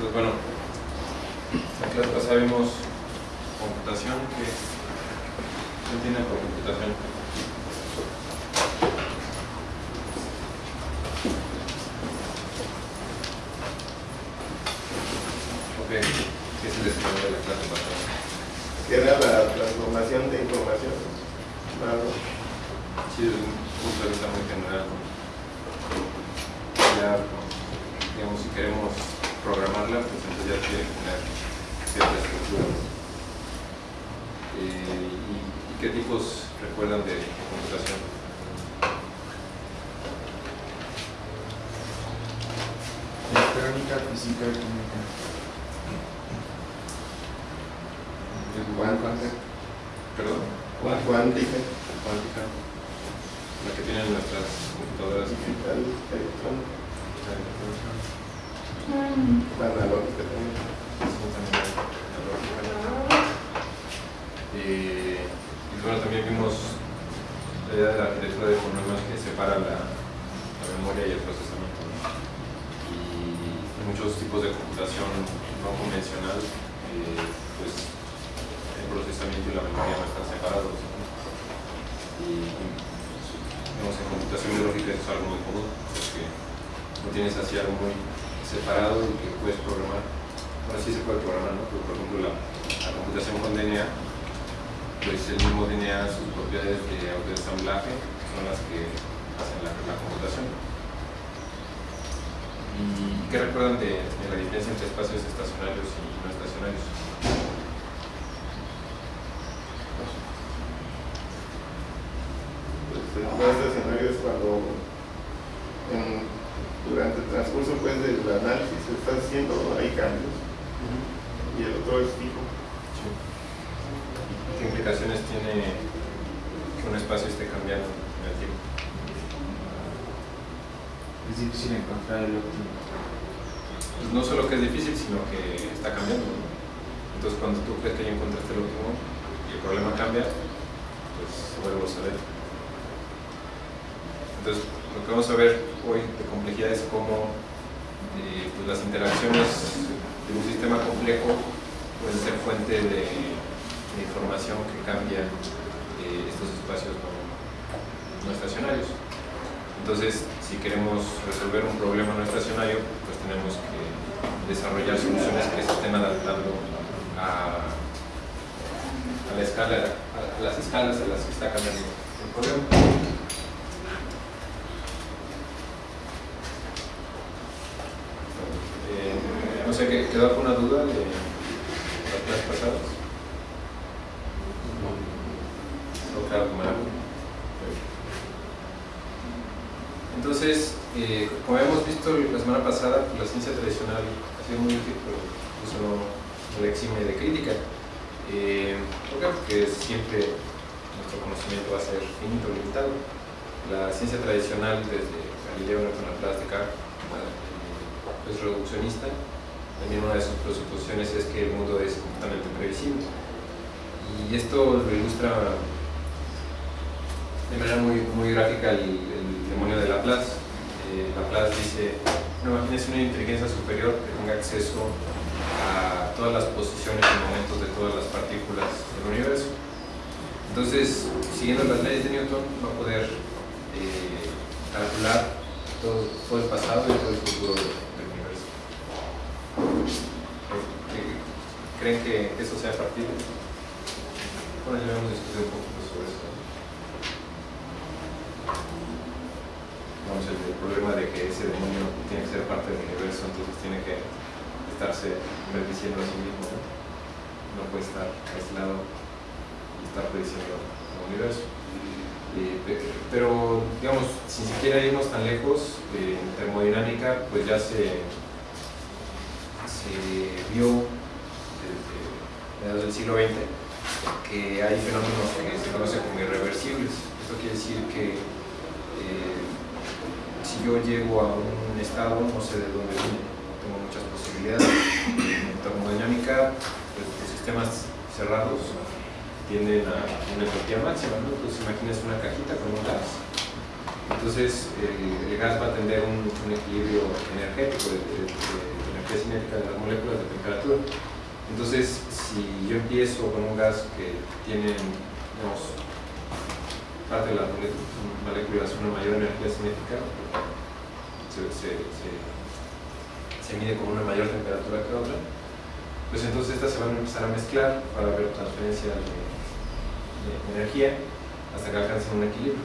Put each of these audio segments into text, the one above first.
Entonces, bueno, la clase pasada vimos computación, que ¿qué entienden por computación? Ok, ¿qué es el desarrollo de la clase pasada? que era la transformación de información. Claro. Sí, desde un punto de vista muy general. Ya, digamos, si queremos programarla, pues entonces ya tiene que tener cierta estructura. Eh, y, y qué tipos recuerdan de computación? Electrónica, física y química. Cuántica. Perdón. Cuántica. Cuántica. La que tienen nuestras computadoras. Digital, electrónica. Mm. Analógica también. Y bueno, también vimos la idea de la arquitectura de fonemas que separa la, la memoria y el procesamiento. Y muchos tipos de computación no convencional, eh, pues el procesamiento y la memoria no están separados. Y digamos, en computación biológica es algo muy común, porque no tienes así algo muy separado y que puedes programar. Bueno, sí se puede programar, ¿no? Pero por ejemplo la, computación con DNA, pues el mismo DNA, sus propiedades de autoensamblaje son las que hacen la, computación. ¿Y qué recuerdan de, de la diferencia entre espacios estacionarios y no estacionarios? Pues, el espacio estacionario es cuando en- durante el transcurso pues, del análisis se está haciendo, hay cambios y el otro es fijo. ¿Qué implicaciones tiene que un espacio esté cambiando en el tiempo? Es difícil encontrar el óptimo. Pues no solo que es difícil, sino que está cambiando. ¿no? Entonces, cuando tú crees que ya encontraste el último y el problema cambia, pues se vuelve a saber. Entonces, lo que vamos a ver hoy de complejidad es cómo eh, pues las interacciones de un sistema complejo pueden ser fuente de, información que cambia eh, estos espacios no, estacionarios. Entonces, si queremos resolver un problema no estacionario, pues tenemos que desarrollar soluciones que se estén adaptando a, a la escala, a, a las escalas a las que está cambiando el problema. Eh, no sé, ¿qué- ¿quedó alguna duda de las clases pasadas? Entonces, eh, como habíamos visto la semana pasada, pues, la ciencia tradicional ha sido muy útil, pero eso no, no le exime de crítica. Eh, ¿Por qué? Porque siempre nuestro conocimiento va a ser finito, limitado. La ciencia tradicional, desde Galileo, Laplace, Descartes, eh, es reduccionista. También una de sus presuposiciones es que el mundo es completamente previsible. Y esto lo ilustra de manera muy, muy gráfica el, demonio de Laplace. Eh, Laplace dice, no, imagínense una inteligencia superior que tenga acceso a todas las posiciones y momentos de todas las partículas del universo. Entonces, siguiendo las leyes de Newton, va a poder eh, calcular todo, todo el pasado y todo el futuro del, del universo. Eh, ¿Creen que eso sea factible? Bueno, ya hemos discutido un poquito sobre eso. Vamos, el, problema de que ese demonio tiene que ser parte del universo, entonces tiene que estarse bendiciendo a sí mismo, ¿no? No puede estar aislado y estar prediciendo el universo. Pe- pero, digamos, sin siquiera irnos tan lejos, eh, en termodinámica, pues ya se, se vio desde mediados del siglo XX que hay fenómenos que se conocen como irreversibles. Esto quiere decir que eh, si yo llego a un estado, no sé de dónde viene, tengo muchas posibilidades. En termodinámica, pues, los sistemas cerrados tienden a una entropía máxima, ¿no? Entonces imagínense una cajita con un gas. Entonces el, gas va a tener un, equilibrio energético de, energía cinética de las moléculas de temperatura. Entonces, si yo empiezo con un gas que tiene, digamos, parte de las moléculas una mayor energía cinética, se, mide con una mayor temperatura que otra, pues entonces estas se van a empezar a mezclar para ver transferencia de, de energía hasta que alcancen un equilibrio.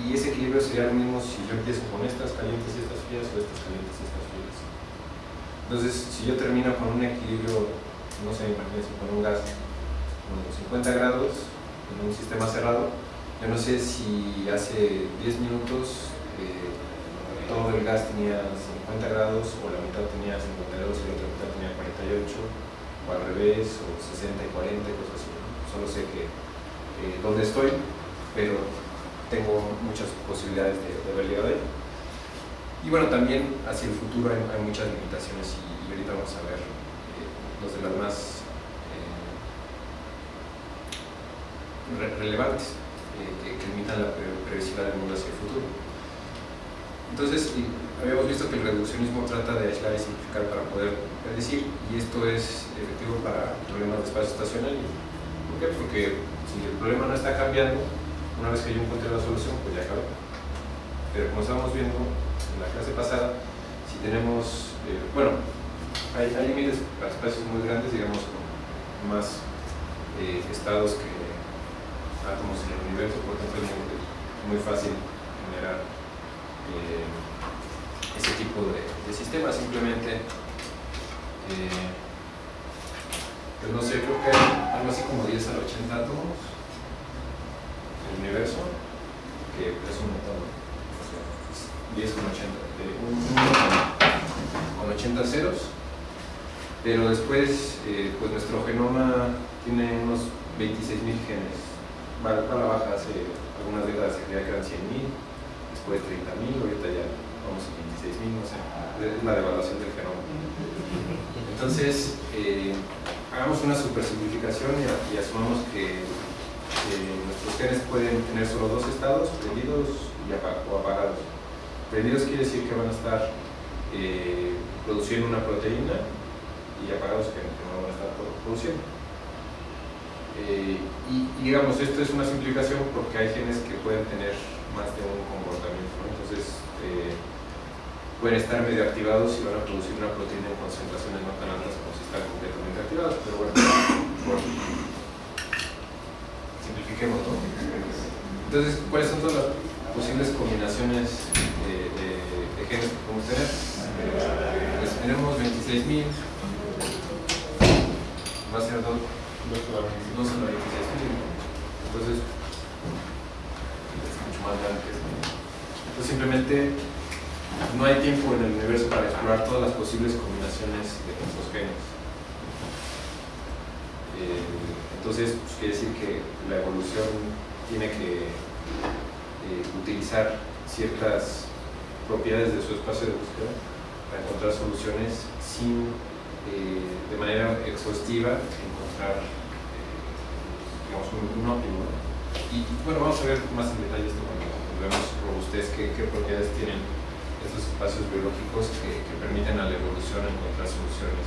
Y ese equilibrio sería lo mismo si yo empiezo con estas calientes y estas frías o estas calientes y estas frías. Entonces, si yo termino con un equilibrio, no sé, imagínense con un gas con 50 grados en un sistema cerrado, yo no sé si hace 10 minutos eh, todo el gas tenía 50 grados o la mitad tenía 52 y la otra mitad tenía 48 o al revés o 60 y 40, cosas así. Solo sé que eh, dónde estoy, pero tengo muchas posibilidades de, de haber llegado ahí. Y bueno, también hacia el futuro hay, muchas limitaciones y, y, ahorita vamos a ver eh, los de las más eh, re relevantes que, que, limitan la pre previsibilidad del mundo hacia el futuro. Entonces, habíamos visto que el reduccionismo trata de aislar y simplificar para poder predecir, y esto es efectivo para problemas de espacio estacionario. ¿Por qué? Porque si el problema no está cambiando, una vez que yo encuentre la solución, pues ya acabó. Pero como estábamos viendo en la clase pasada, si tenemos, eh, bueno, hay, hay límites para espacios muy grandes, digamos, con más eh, estados que átomos en el universo, por ejemplo, es muy, fácil generar eh, ese tipo de, de sistemas. Simplemente, eh, pues no sé, creo que hay algo así como 10 al 80 átomos en el universo, que es un montón. 10 con 80, de un, con 80 ceros, pero después, eh, pues nuestro genoma tiene unos 26.000 genes va, a la baja hace algunas décadas se creía que eran 100.000, después 30.000, ahorita ya vamos a 26.000, no sé, es la devaluación del genoma. Entonces, eh, hagamos una super simplificación y, y asumamos que, que, nuestros genes pueden tener solo dos estados, prendidos y apag o apagados. Prendidos quiere decir que van a estar eh, produciendo una proteína y apagados que, que no van a estar produciendo. Eh, y, digamos, esto es una simplificación porque hay genes que pueden tener más de un comportamiento, entonces eh, pueden estar medio activados y van a producir una proteína en concentraciones no tan altas como si están completamente activados, pero bueno, bueno simplifiquemos, ¿no? Entonces, ¿cuáles son todas las posibles combinaciones de, genes que podemos tener? Pues tenemos 26.000, va a ser 2 no son la 26 entonces es mucho más grande que entonces simplemente no hay tiempo en el universo para explorar todas las posibles combinaciones de estos genes eh, entonces pues, quiere decir que la evolución tiene que eh, utilizar ciertas propiedades de su espacio de búsqueda para encontrar soluciones sin eh, de manera exhaustiva encontrar eh, digamos, un, óptimo. Y bueno, vamos a ver más en detalle esto cuando, vemos robustez, qué, propiedades tienen estos espacios biológicos que, que, permiten a la evolución encontrar soluciones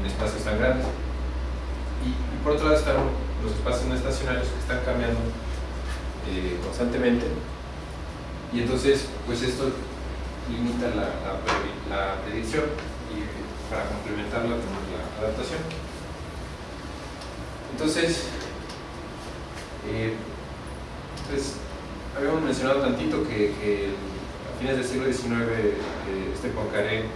en espacios tan grandes. Y, y por otro lado están los espacios no estacionarios que están cambiando eh, constantemente y entonces pues esto limita la, predicción y para complementarla tenemos la adaptación. Entonces, eh, pues, habíamos mencionado tantito que, que, a fines del siglo XIX eh, este Poincaré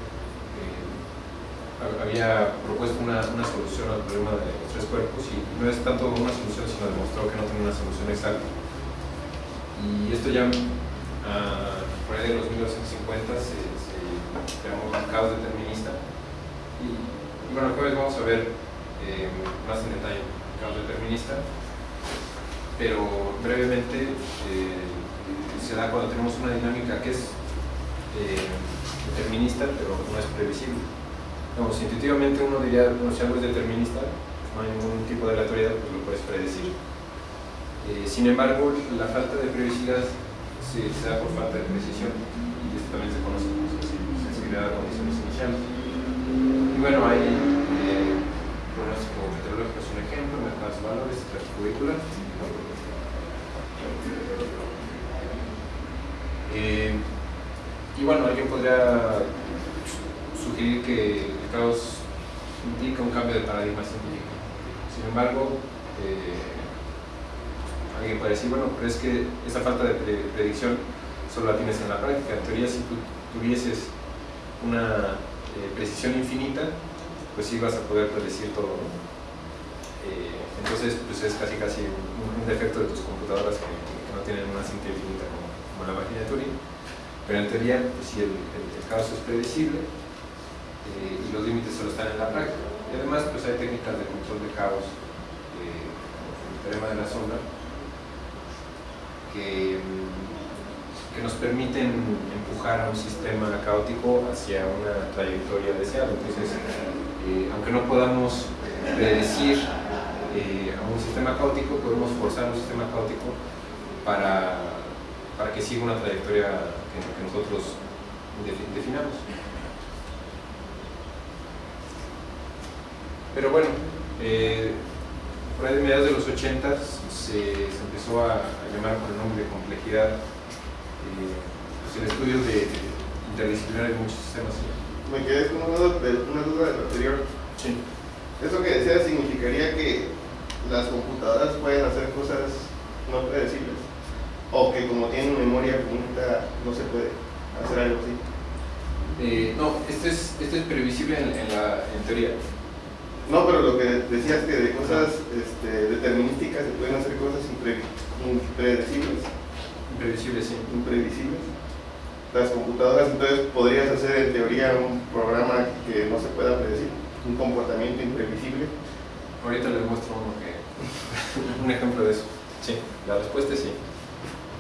había propuesto una, solución al problema de los tres cuerpos y no es tanto una solución sino demostró que no tiene una solución exacta. Y esto ya uh, por ahí de los 1950 se, se llamó caos determinista y, bueno, el jueves vamos a ver eh, más en detalle el caos determinista, pero brevemente eh, se da cuando tenemos una dinámica que es eh, determinista, pero no es previsible. Digamos, intuitivamente uno diría, bueno, si algo es determinista, no hay ningún tipo de aleatoriedad, pues lo puedes predecir. Eh, sin embargo, la falta de privacidad se, da por falta de precisión y esto también se conoce como sensibilidad a condiciones iniciales. Y bueno, hay eh, como meteorológico es un ejemplo, mercados valores, las cubículas. Eh, y bueno, yo podría sugerir que el caos indica un cambio de paradigma científico. Sin embargo, eh, alguien puede decir, bueno, pero es que esa falta de predicción solo la tienes en la práctica. En teoría, si tú tuvieses una eh, precisión infinita, pues sí vas a poder predecir todo. Eh, entonces, pues es casi casi un, defecto de tus computadoras que, no tienen una cinta infinita como, la máquina de Turing. Pero en teoría, pues sí, el, caos es predecible eh, y los límites solo están en la práctica. Y además, pues hay técnicas de control de caos, el teorema de la sombra, que que nos permiten empujar a un sistema caótico hacia una trayectoria deseada. Entonces, eh, aunque no podamos predecir eh, a un sistema caótico, podemos forzar un sistema caótico para, para que siga una trayectoria que, nosotros definamos. Pero bueno, eh, por ahí de mediados de los 80 se, se empezó a, a llamar por el nombre de complejidad pues el estudio de, interdisciplinar de muchos sistemas. Me quedé con una duda, de, una duda del anterior. Sí. Eso que decía significaría que las computadoras pueden hacer cosas no predecibles o que como tienen memoria finita no se puede hacer algo así. Eh, no, esto es, esto es previsible en, la, en teoría. No, pero lo que decías que de cosas este, determinísticas se pueden hacer cosas impredecibles. Imprevisibles, sí. Imprevisibles. Las computadoras, entonces, podrías hacer en teoría un programa que no se pueda predecir, un comportamiento imprevisible. Ahorita les muestro uno que, un ejemplo de eso. Sí, la respuesta es sí.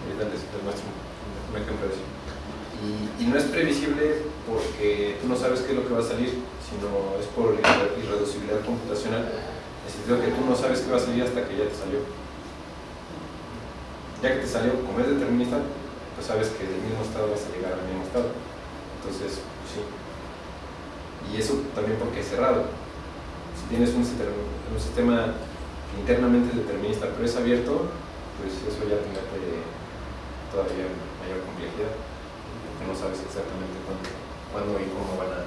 Ahorita les, muestro un, ejemplo de eso. Y, no es previsible porque tú no sabes qué es lo que va a salir, sino es por irreducibilidad computacional. En el sentido que tú no sabes qué va a salir hasta que ya te salió ya que te salió, como es determinista, pues sabes que del mismo estado vas a llegar al mismo estado. Entonces, pues sí. Y eso también porque es cerrado. Si tienes un, un sistema internamente determinista, pero es abierto, pues eso ya te mete todavía mayor complejidad, porque no sabes exactamente cuándo, cuándo y cómo van a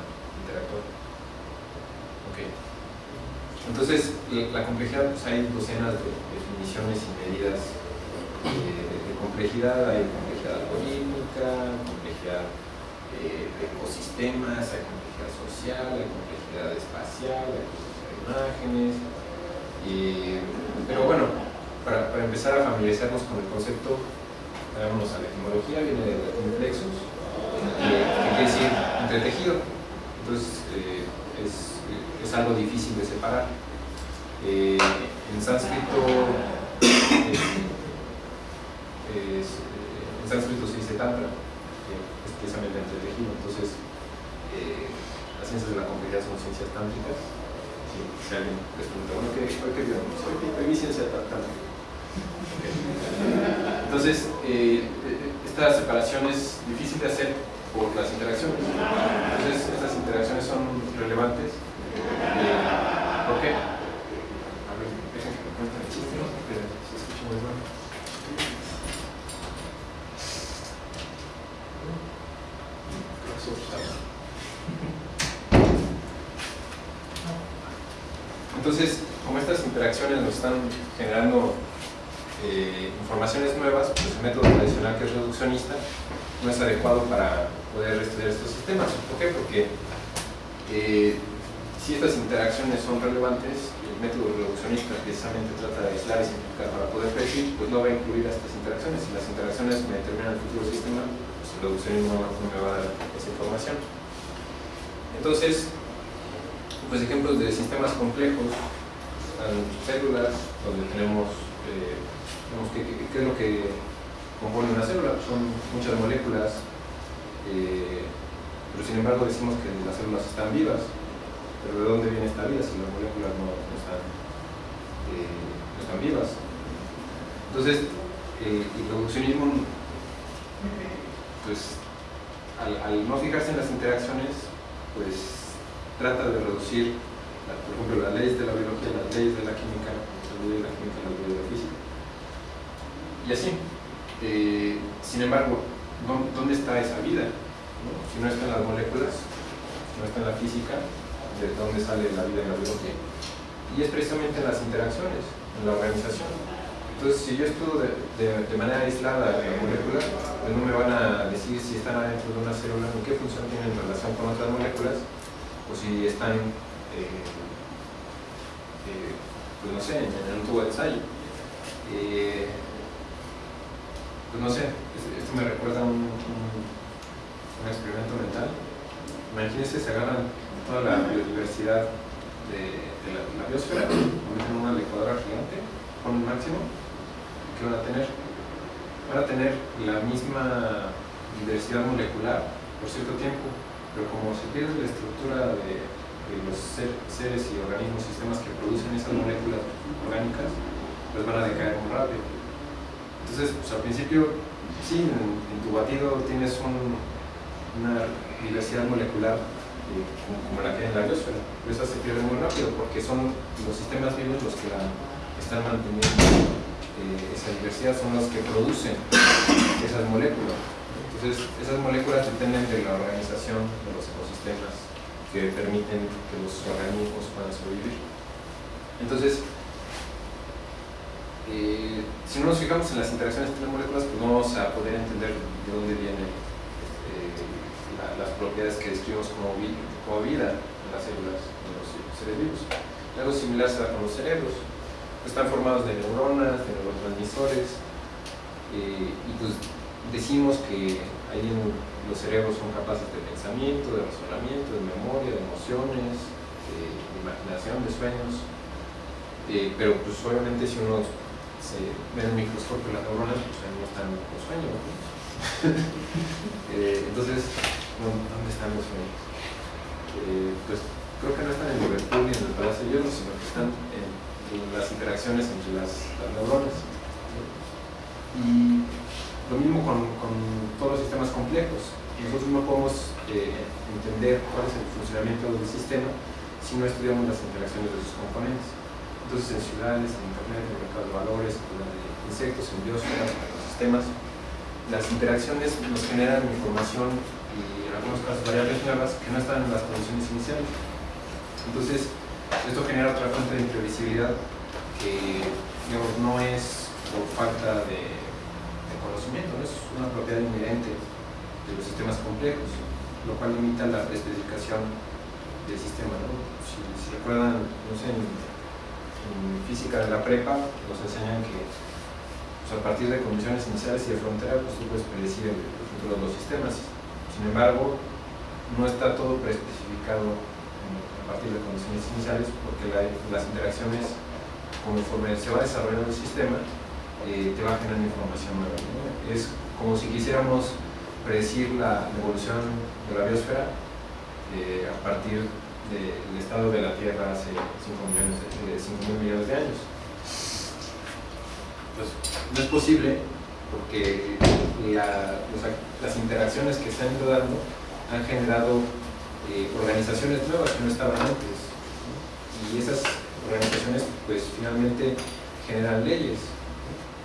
interactuar. Entonces, la complejidad, pues hay docenas de definiciones y medidas de complejidad, hay complejidad algorítmica, complejidad eh, de ecosistemas, hay complejidad social, hay complejidad espacial, hay complejidad de imágenes. pero bueno, para, para, empezar a familiarizarnos con el concepto, vámonos a la etimología, viene del latín plexus, que, quiere decir entretejido. Entonces, eh, es, es, algo difícil de separar. Eh, en sánscrito, eh, en sánscrito se dice tantra, es precisamente entretejido. Entonces, eh, las ciencias de la complejidad son ciencias tántricas. Si, si alguien les pregunta, bueno, ¿qué, qué vieron? Soy mi ciencia tántrica. Entonces, eh, esta separación es difícil de hacer por las interacciones. Entonces, estas interacciones son relevantes. ¿Por qué? Entonces, como estas interacciones nos están generando eh, informaciones nuevas, pues el método tradicional que es reduccionista no es adecuado para poder estudiar estos sistemas. ¿Por qué? Porque eh, si estas interacciones son relevantes, el método reduccionista precisamente trata de aislar y simplificar para poder predecir, pues no va a incluir estas interacciones. Si las interacciones me determinan el futuro sistema, pues el reduccionismo no me va a dar esa información. Entonces, pues ejemplos de sistemas complejos, están células, donde tenemos, eh, qué, es lo que compone una célula, son muchas moléculas, eh, pero sin embargo decimos que las células están vivas, pero ¿de dónde viene esta vida si las moléculas no, están, eh, no están vivas? Entonces, el reduccionismo, pues, al, no fijarse en las interacciones, pues trata de reducir por ejemplo, las leyes de la biología, las leyes de la química, las leyes de la química, las leyes de la física. Y así. Eh, sin embargo, ¿dó- ¿dónde está esa vida? Si no está en las moléculas, no está en la física, ¿de dónde sale la vida en la biología? Y es precisamente en las interacciones, en la organización. Entonces, si yo estudio de, manera aislada la molécula, pues no me van a decir si están adentro de una célula, ni qué función tienen en relación con otras moléculas, o si están, eh, eh, pues no sé, en, un tubo de ensayo. Pues no sé, es- esto me recuerda a un, un- experimento mental. Imagínense, se agarran toda la biodiversidad de, de la, biosfera, lo meten en una licuadora gigante, con un máximo, ¿qué van a tener? Van a tener la misma diversidad molecular por cierto tiempo, pero como se pierde la estructura de, de los ser- seres y organismos, sistemas que producen esas moléculas orgánicas, pues van a decaer muy rápido. Entonces, pues al principio, sí, en, tu batido tienes un- una diversidad molecular eh, como, como la que hay en la biosfera, pero esa se pierde muy rápido porque son los sistemas vivos los que están manteniendo eh, esa diversidad, son los que producen esas moléculas. Entonces, esas moléculas dependen de la organización de los ecosistemas que permiten que los organismos puedan sobrevivir. Entonces, eh, si no nos fijamos en las interacciones entre moléculas, pues no vamos a poder entender de dónde vienen la- las propiedades que describimos como, vi- como vida en las células, en los seres vivos. Algo similar se da con los cerebros. Están formados de neuronas, de neurotransmisores, eh, y pues decimos que ahí los cerebros son capaces de pensamiento, de razonamiento, de memoria, de emociones, de, de imaginación, de sueños. Eh, pero pues obviamente si uno se ve en el microscopio las neuronas, pues ahí no están los sueños. ¿no? Eh, entonces, ¿dó- ¿dónde están los sueños? Eh, pues creo que no están en Liverpool ni en el Palacio de Hierro, sino que están en, en las interacciones entre las, las neuronas. Y lo mismo con, con todos los sistemas complejos. Nosotros no podemos eh, entender cuál es el funcionamiento del sistema si no estudiamos las interacciones de sus componentes. Entonces, en ciudades, en internet, en mercados de valores, en la de insectos, en biosferas, en ecosistemas, las interacciones nos generan información y en algunos casos variables nuevas que no están en las condiciones iniciales. Entonces, esto genera otra fuente de imprevisibilidad que no es por falta de, conocimiento, no es una propiedad inherente de los sistemas complejos, lo cual limita la especificación del sistema. ¿no? Si, si recuerdan, no sé, en física de la prepa nos enseñan que pues, a partir de condiciones iniciales y de frontera, pues tú puedes predecir el, el futuro de los sistemas. Sin embargo, no está todo preespecificado en- a partir de condiciones iniciales porque la- las interacciones, conforme se va desarrollando el sistema, eh, te va generando información nueva. Es como si quisiéramos predecir la evolución de la biosfera eh, a partir del estado de la Tierra hace 5 millones de, de 5 mil millones de años. Pues no es posible porque las interacciones que se han ido dando han generado eh, organizaciones nuevas que no estaban antes. Y esas organizaciones pues finalmente generan leyes.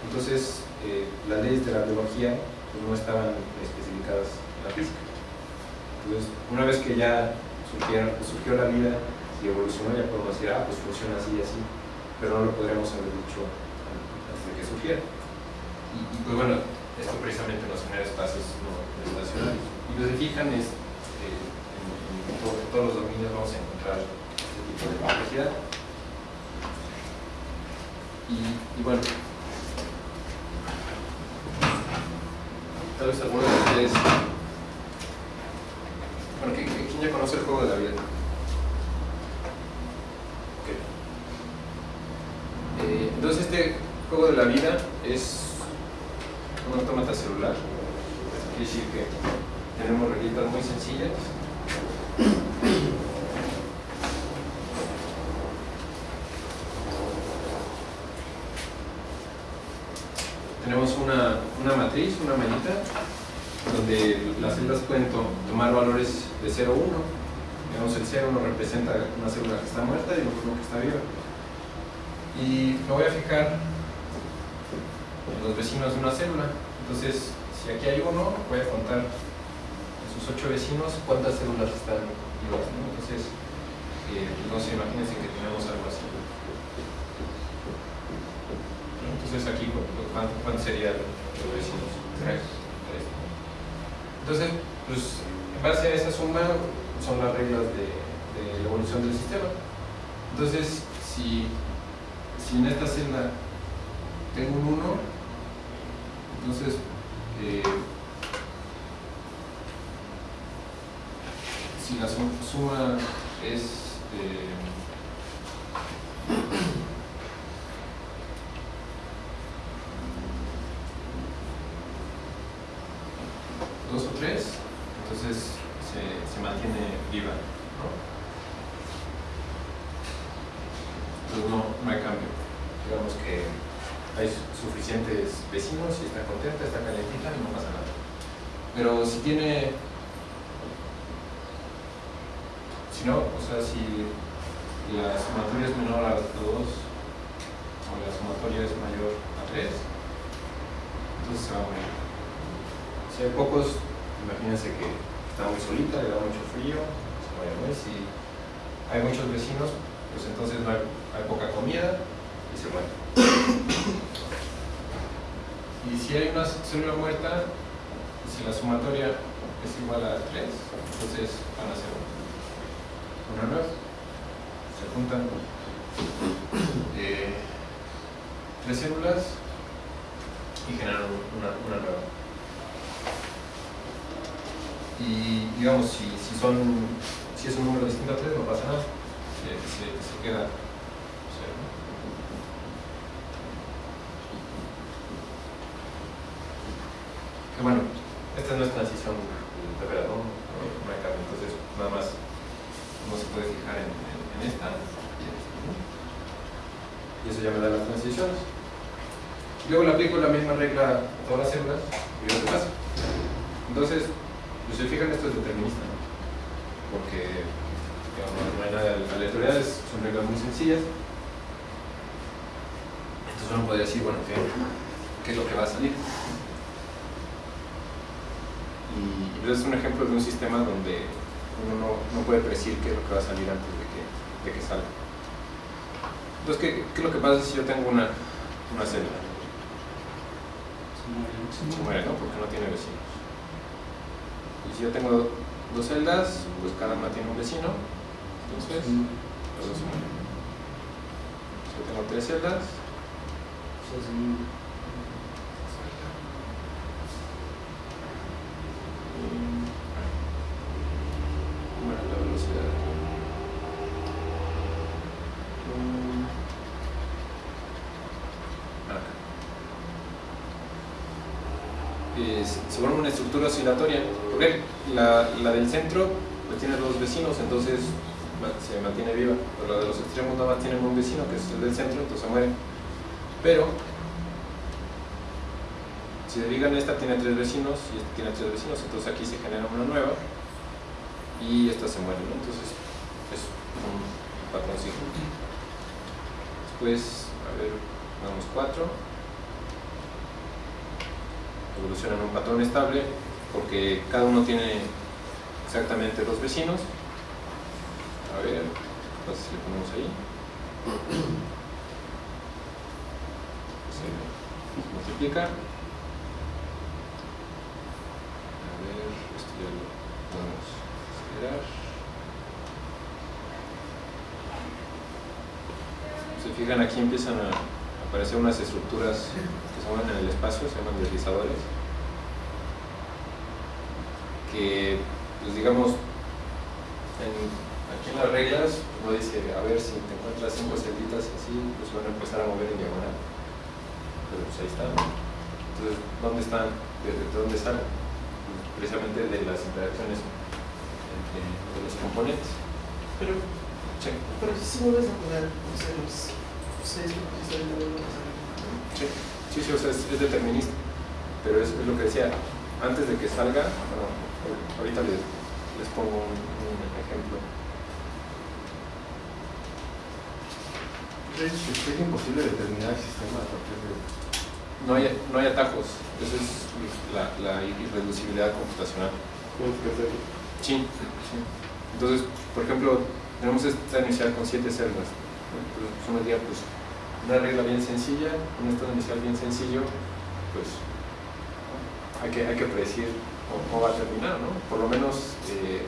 Entonces eh, las leyes de la biología pues, no estaban especificadas en la física. Entonces una vez que ya surgieron- surgió la vida y evolucionó ya podemos decir, ah, pues funciona así y así, pero no lo podríamos haber dicho antes de que surgiera. Y, pues bueno, esto precisamente nos genera espacios no. Y lo se fijan es, eh, en, en to- en todos los dominios vamos a encontrar este tipo de complejidad. Y, bueno, tal vez algunos de ustedes, bueno, ¿qui- qui- ¿quién ya conoce el juego de la vida? Eh, entonces este juego de la vida es un autómata celular. Quiere decir que tenemos reglitas muy sencillas. Tenemos una, una matriz, una manita, donde las células pueden tomar valores de 0 1. Digamos, el 0 nos representa una célula que está muerta y una que está viva. Y me voy a fijar en los vecinos de una célula. Entonces, si aquí hay uno, voy a contar a sus 8 vecinos cuántas células están vivas. ¿no? Entonces, eh, pues, no se imagínense que tenemos algo así. Entonces aquí, ¿cuánto, cuánto sería los vecinos? Entonces, pues en base a esa suma son las reglas de, de la evolución del sistema. Entonces, si, si en esta celda tengo un 1, entonces eh, si la sum- suma es eh, dos o tres, entonces se, se mantiene viva. ¿no? Entonces no, no hay cambio. Digamos que hay su- suficientes vecinos y está contenta, está calentita no pasa nada. Pero si tiene, si no, o sea, si la sumatoria es menor a 2 o la sumatoria es mayor a 3, entonces se va a morir. Si hay pocos, imagínense que está muy solita, le da mucho frío, se muere, ¿no? Y si hay muchos vecinos, pues entonces no hay, hay poca comida y se muere. Y si hay una célula muerta, si la sumatoria es igual a 3, entonces van a ser una nueva. Se juntan eh, tres células y generan una, una nueva. Y digamos, si, si son si es un número distinto a 3, no pasa nada. Se, se, se queda cero. Que bueno, esta no es transición de operador, no, no hay cambio, entonces nada más uno se puede fijar en, en, en esta y en esta, ¿no? Y eso ya me da las transiciones. Luego le aplico la misma regla a todas las células y veo qué pasa. Entonces, pues se fijan, esto es determinista. Porque digamos, no hay son reglas muy sencillas. Entonces uno podría decir, bueno, ¿qué, qué es lo que va a salir? Y es un ejemplo de un sistema donde uno no, no puede predecir qué es lo que va a salir antes de que, de que salga. Entonces, ¿qué, ¿qué es lo que pasa si yo tengo una, una célula? Se muere, ¿no? Porque no tiene vecinos. Y si yo tengo dos celdas, pues cada una tiene un vecino, entonces los dos se mueren. Si yo tengo tres celdas, y- bueno, la velocidad. Mm. Acá. Es- se forma una estructura oscilatoria. Porque la, del centro pues, tiene dos vecinos, entonces se mantiene viva. Pero la de los extremos nada más tienen un vecino, que es el del centro, entonces mueren. Pero, si se fijan, esta tiene tres vecinos y esta tiene tres vecinos, entonces aquí se genera una nueva y esta se muere, ¿no? Entonces es un patrón cíclico. Después, a ver, damos cuatro evoluciona en un patrón estable porque cada uno tiene exactamente dos vecinos. A ver, entonces le ponemos ahí. Se multiplica. A ver, esto ya lo podemos esperar. Se fijan, aquí empiezan a aparecer unas estructuras que se mueven en el espacio, se llaman deslizadores, que, pues digamos, en- aquí en las reglas uno dice, a ver si te encuentras cinco celditas así, pues van a empezar a mover en diagonal. Pero pues ahí están. Entonces, ¿dónde están? ¿De, de dónde salen? Pues, precisamente de las interacciones entre de los componentes. Pero, Sí, pero si vuelves a poner, no sé, los Sí, sí, sí, o sea, es, determinista. Pero es, lo que decía, antes de que salga, eh, ahorita les, les pongo un, ejemplo. Es imposible determinar el sistema a partir de...? No hay, no hay atajos, eso es la, irreducibilidad computacional. Sí, sí. Entonces, por ejemplo, tenemos esta inicial con 7 celdas pues, una regla bien sencilla, un estado inicial bien sencillo, pues, hay que, hay que predecir cómo, va a terminar, ¿no? Por lo menos, eh,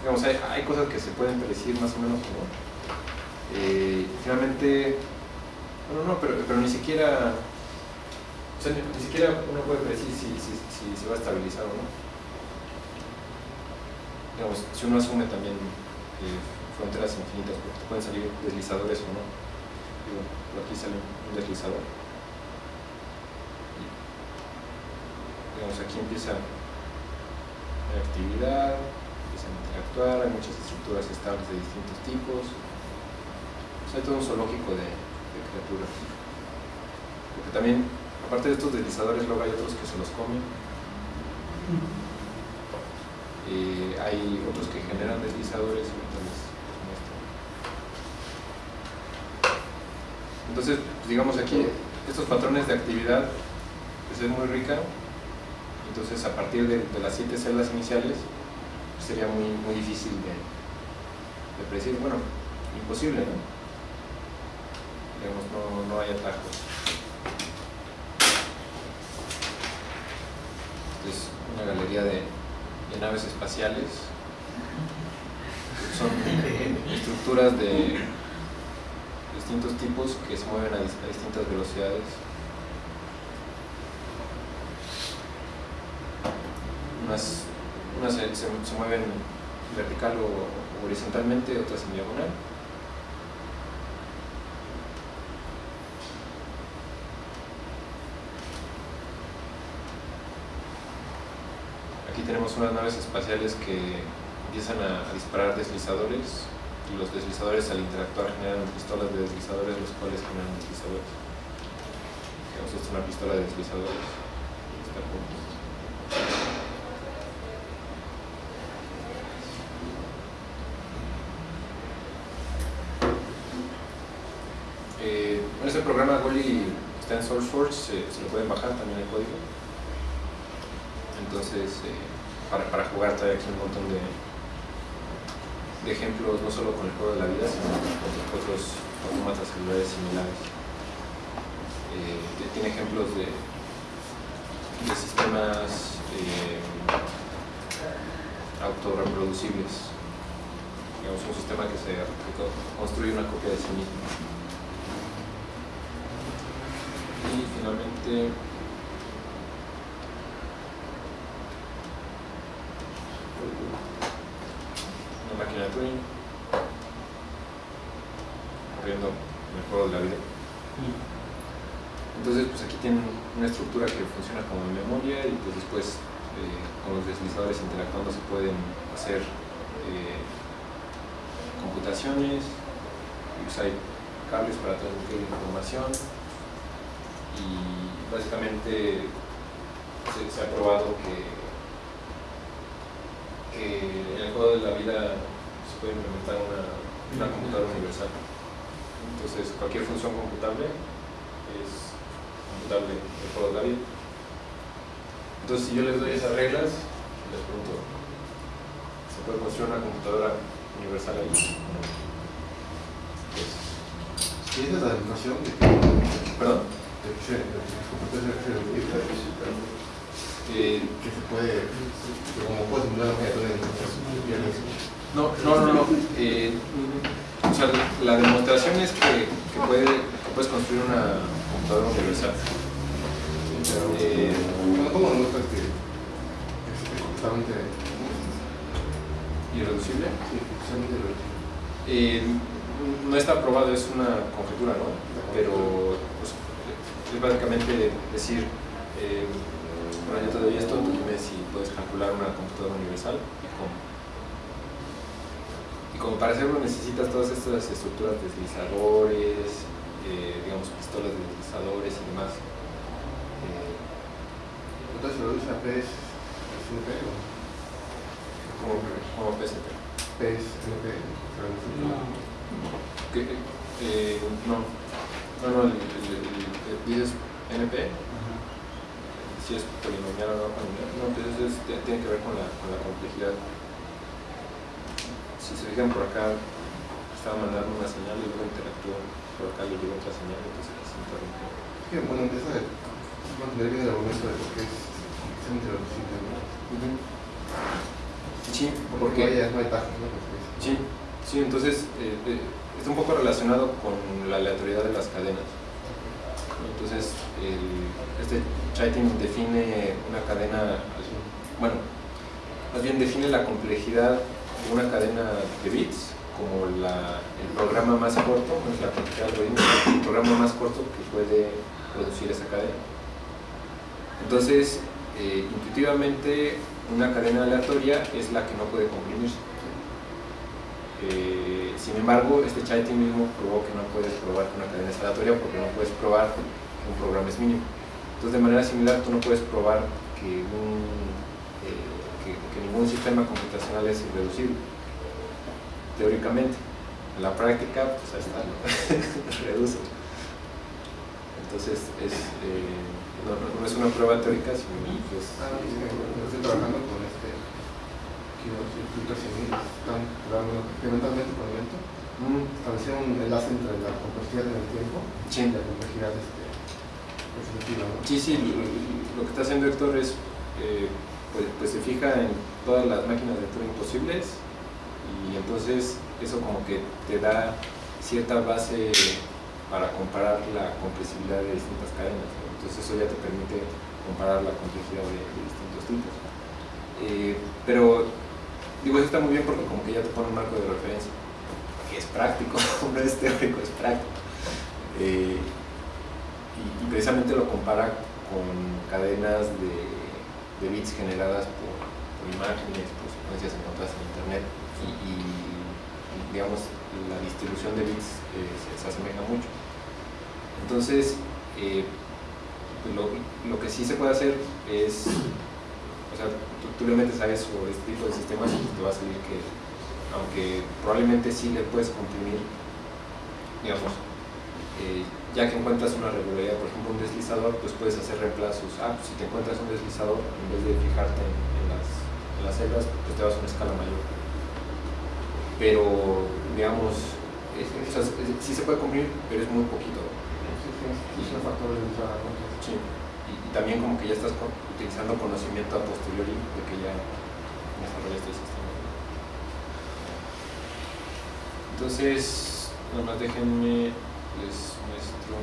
digamos, hay, cosas que se pueden predecir más o menos, ¿no? Eh, finalmente, bueno, no, pero, pero ni siquiera, ni siquiera uno puede predecir si, si, si se va a estabilizar o no digamos, si uno asume también eh, fronteras infinitas, porque te pueden salir deslizadores o no. Digo, por aquí sale un deslizador. Y, digamos, aquí empieza la actividad, empiezan a interactuar, hay muchas estructuras estables de distintos tipos. O sea, hay todo un zoológico de, de criaturas. Porque también, aparte de estos deslizadores, luego hay otros que se los comen. Eh, hay otros que generan deslizadores y ahorita les- les muestro. Entonces, pues, digamos aquí, estos patrones de actividad pues, es muy rica. Entonces, a partir de, de las siete celdas iniciales, pues, sería muy, muy difícil de, de predecir. Bueno, imposible, ¿no? Digamos, no, no hay atajos. Es una galería de, de naves espaciales. Son estructuras de distintos tipos que se mueven a, dis- a distintas velocidades. Unas, unas se, mueven vertical o, horizontalmente, otras en diagonal. Aquí tenemos unas naves espaciales que empiezan a disparar deslizadores y los deslizadores al interactuar generan pistolas de deslizadores los cuales generan deslizadores. Digamos, esta es una pistola de deslizadores. Está. Eh, este programa Goli está en SourceForge, se lo pueden bajar también el código. Entonces, eh, para, para jugar trae aquí un montón de, de ejemplos, no solo con el juego de la vida, sino con otros, autómatas celulares similares. Eh, tiene ejemplos de, de sistemas eh, autorreproducibles. Digamos, un sistema que se construye una copia de sí mismo. Y finalmente, una máquina de Turing corriendo en el juego de la vida. Entonces, pues aquí tienen una estructura que funciona como memoria y pues después eh, con los deslizadores interactuando se pueden hacer eh, computaciones hay cables para transmitir información y básicamente se, ha probado que que en el juego de la vida se puede implementar una, una computadora universal. Entonces, cualquier función computable es computable de la vida. Entonces, si yo les doy esas reglas, les pregunto, ¿se puede construir una computadora universal ahí? Pues, Y esa es la definición de que, perdón. que se, puede, que como puedes simular muchas piernas. No, no, no, no. Eh, o sea, la demostración es que, que, puede, que puedes construir una computadora universal. Eh, Bueno, ¿cómo demuestras que que es justamente, irreducible. sí, lo Eh, no está probado, es una conjetura, ¿no? Pero pues, es básicamente decir, eh, bueno, yo te doy esto, tú dime si puedes calcular una computadora universal y cómo. Y como para hacerlo necesitas todas estas estructuras de deslizadores, eh, digamos pistolas de deslizadores y demás. Eh, Entonces lo usa o como, como PSP. PSNP, No, Que, eh, no, no, no, el, el- dices NP, si es polinomial o no polinomial, no, pues eso es- te- tiene que ver con la, con la complejidad. Si se fijan por acá, estaba mandando una señal y luego interactuó, por acá le llegó otra señal, entonces se interrumpió. Es que, bueno, esa de mantener bien el argumento de por qué es ¿no? Sí, Porque porque... no hay, tajos, ¿no? Sí, sí, entonces eh, eh, está un poco relacionado con la aleatoriedad de las cadenas. Entonces, el- este Chaitin define una cadena, bueno, más bien define la complejidad de una cadena de bits como el programa más corto, no es la el programa más corto que puede producir esa cadena. Entonces, eh, intuitivamente, una cadena aleatoria es la que no puede comprimirse. Eh, sin embargo, este Chaitin mismo probó que no puedes probar que una cadena es aleatoria porque no puedes probar que un programa es mínimo. Entonces, de manera similar, tú no puedes probar que, eh, ningún sistema computacional es irreducible, teóricamente. En la práctica, pues está, ¿no? reduce. Entonces, es, eh, no, es una prueba teórica, sino pues, Ah, sí, bueno, estoy trabajando con este están trabajando experimentalmente con evento. Establecer un enlace entre la complejidad en el tiempo Sí. y la complejidad este, definitiva, ¿no? Sí, sí, lo, lo que está haciendo Héctor es, eh, pues, pues se fija en todas las máquinas de Turing posibles y entonces eso como que te da cierta base para comparar la compresibilidad de distintas cadenas. Entonces eso ya te permite comparar la complejidad de, distintos tipos. Eh, pero digo, eso está muy bien porque como que ya te pone un marco de referencia, que es práctico, no es teórico, es práctico. Eh, y, precisamente lo compara con cadenas de, de bits generadas por, por imágenes, por secuencias encontradas en internet y, digamos la distribución de bits eh, se, se asemeja mucho. Entonces, eh, lo, lo que sí se puede hacer es, o sea, tú, tú le metes a eso este tipo de sistemas y te va a salir que, aunque probablemente sí le puedes comprimir, digamos, eh, ya que encuentras una regularidad, por ejemplo un deslizador, pues puedes hacer reemplazos. Ah, pues si te encuentras un deslizador, en vez de fijarte en las, en las celdas, pues te vas a una escala mayor. Pero, digamos, es- sí se puede comprimir, pero es muy poquito. Sí, sí, de. Sí. Y, y también como que ya estás utilizando conocimiento a posteriori de que ya desarrollaste el sistema. Entonces, nada más déjenme, les muestro.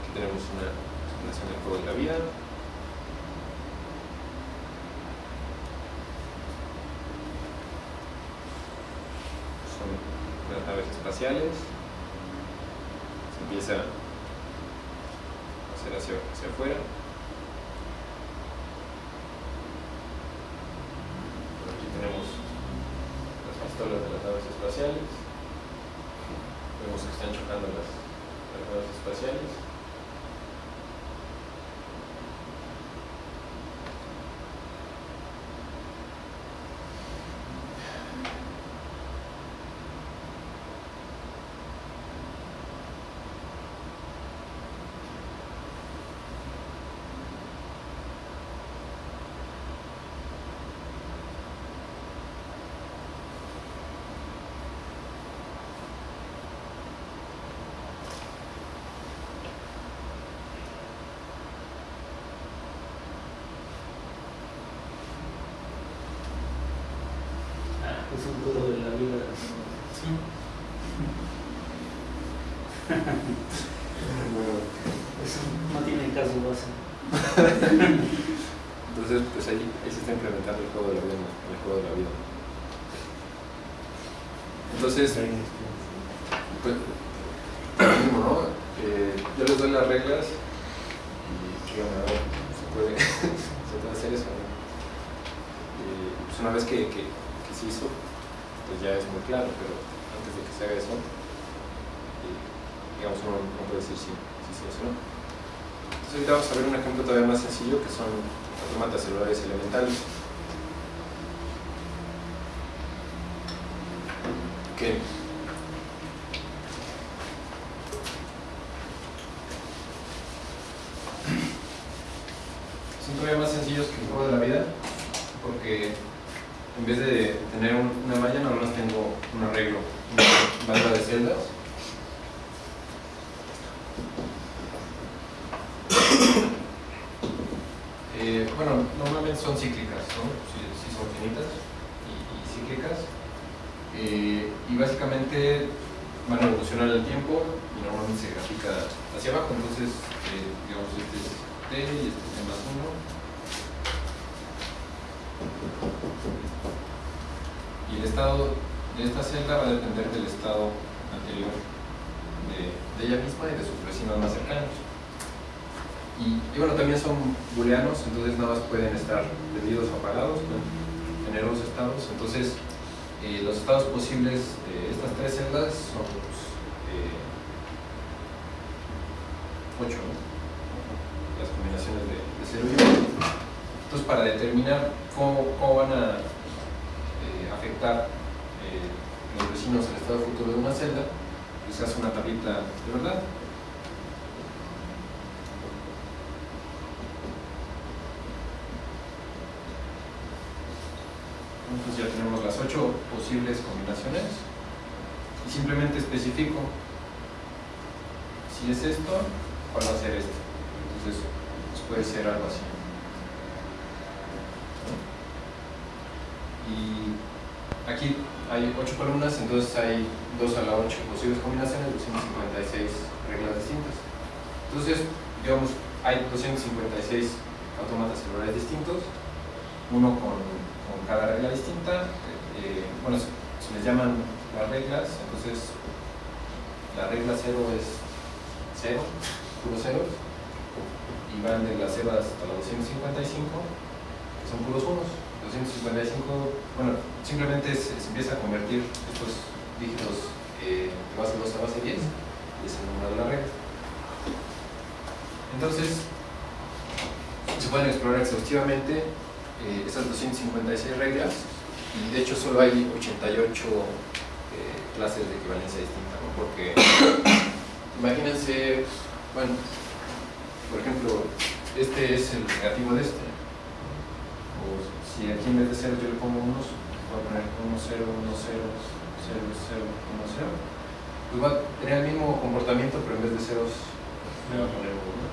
Aquí tenemos una simulación del juego de la vida. son unas naves espaciales. Se empieza a hacer hacia, hacia afuera. Por aquí tenemos las pistolas de las naves espaciales. Vemos que están chocando las, las naves espaciales. Juego de la vida. Eso no tiene caso base. Entonces, pues ahí, ahí se está implementando el juego de la vida, el juego de la vida. Entonces, pues. Eh, yo les doy las reglas y a ver, ¿se puede, ¿se puede hacer eso? no? Eh, pues una vez que, que, que se hizo, pues ya es muy claro, pero antes de que se haga eso, digamos, uno no puede decir si, sí o si no. Entonces ahorita vamos a ver un ejemplo todavía más sencillo que son autómatas celulares elementales son todavía más sencillos que el juego de la vida porque en vez de tener un- una malla nada más tengo un arreglo, una banda de celdas Eh, bueno, normalmente son cíclicas, ¿no? Sí, sí son finitas y, y cíclicas. Eh, y básicamente van a evolucionar en el tiempo y normalmente se grafica hacia abajo. Entonces, eh, digamos, este es T y este es T más 1. Y el estado de esta celda va a depender del estado anterior de, de ella misma y de sus vecinos más cercanos. Y, y bueno, también son booleanos, entonces nada más pueden estar prendidos o apagados, pueden tener dos estados. Entonces, eh, los estados posibles de estas tres celdas son eh, ocho, ¿no? las combinaciones de, de 0 y 1. Entonces, para determinar cómo, cómo van a eh, afectar eh, los vecinos al estado futuro de una celda, pues se hace una tablita de verdad. Entonces ya tenemos las ocho posibles y simplemente especifico si es esto, cuál va a ser esto. Entonces pues puede ser algo así. Y aquí hay ocho columnas, entonces hay 2 a la 8 posibles combinaciones, 256 reglas distintas. Entonces, digamos, hay 256 autómatas celulares distintos, uno con, con cada regla distinta. eh, bueno, se, les llaman las reglas, entonces la regla 0 es 0, puros ceros, y van de la 0 hasta la 255, que son puros unos. 255, bueno, simplemente se, se empieza a convertir estos dígitos eh, de base 2 a base 10 y es el número de la regla. Entonces, se pueden explorar exhaustivamente eh, esas 256 reglas y de hecho solo hay 88 eh, clases de equivalencia distinta, ¿no? porque imagínense, bueno, por ejemplo, este es el negativo de este, o si aquí en vez de ceros yo le pongo unos, voy a poner 1, 0, 1, 0, 0, 0, 1, 0, pues va a tener el mismo comportamiento, pero en vez de ceros le va a poner 1.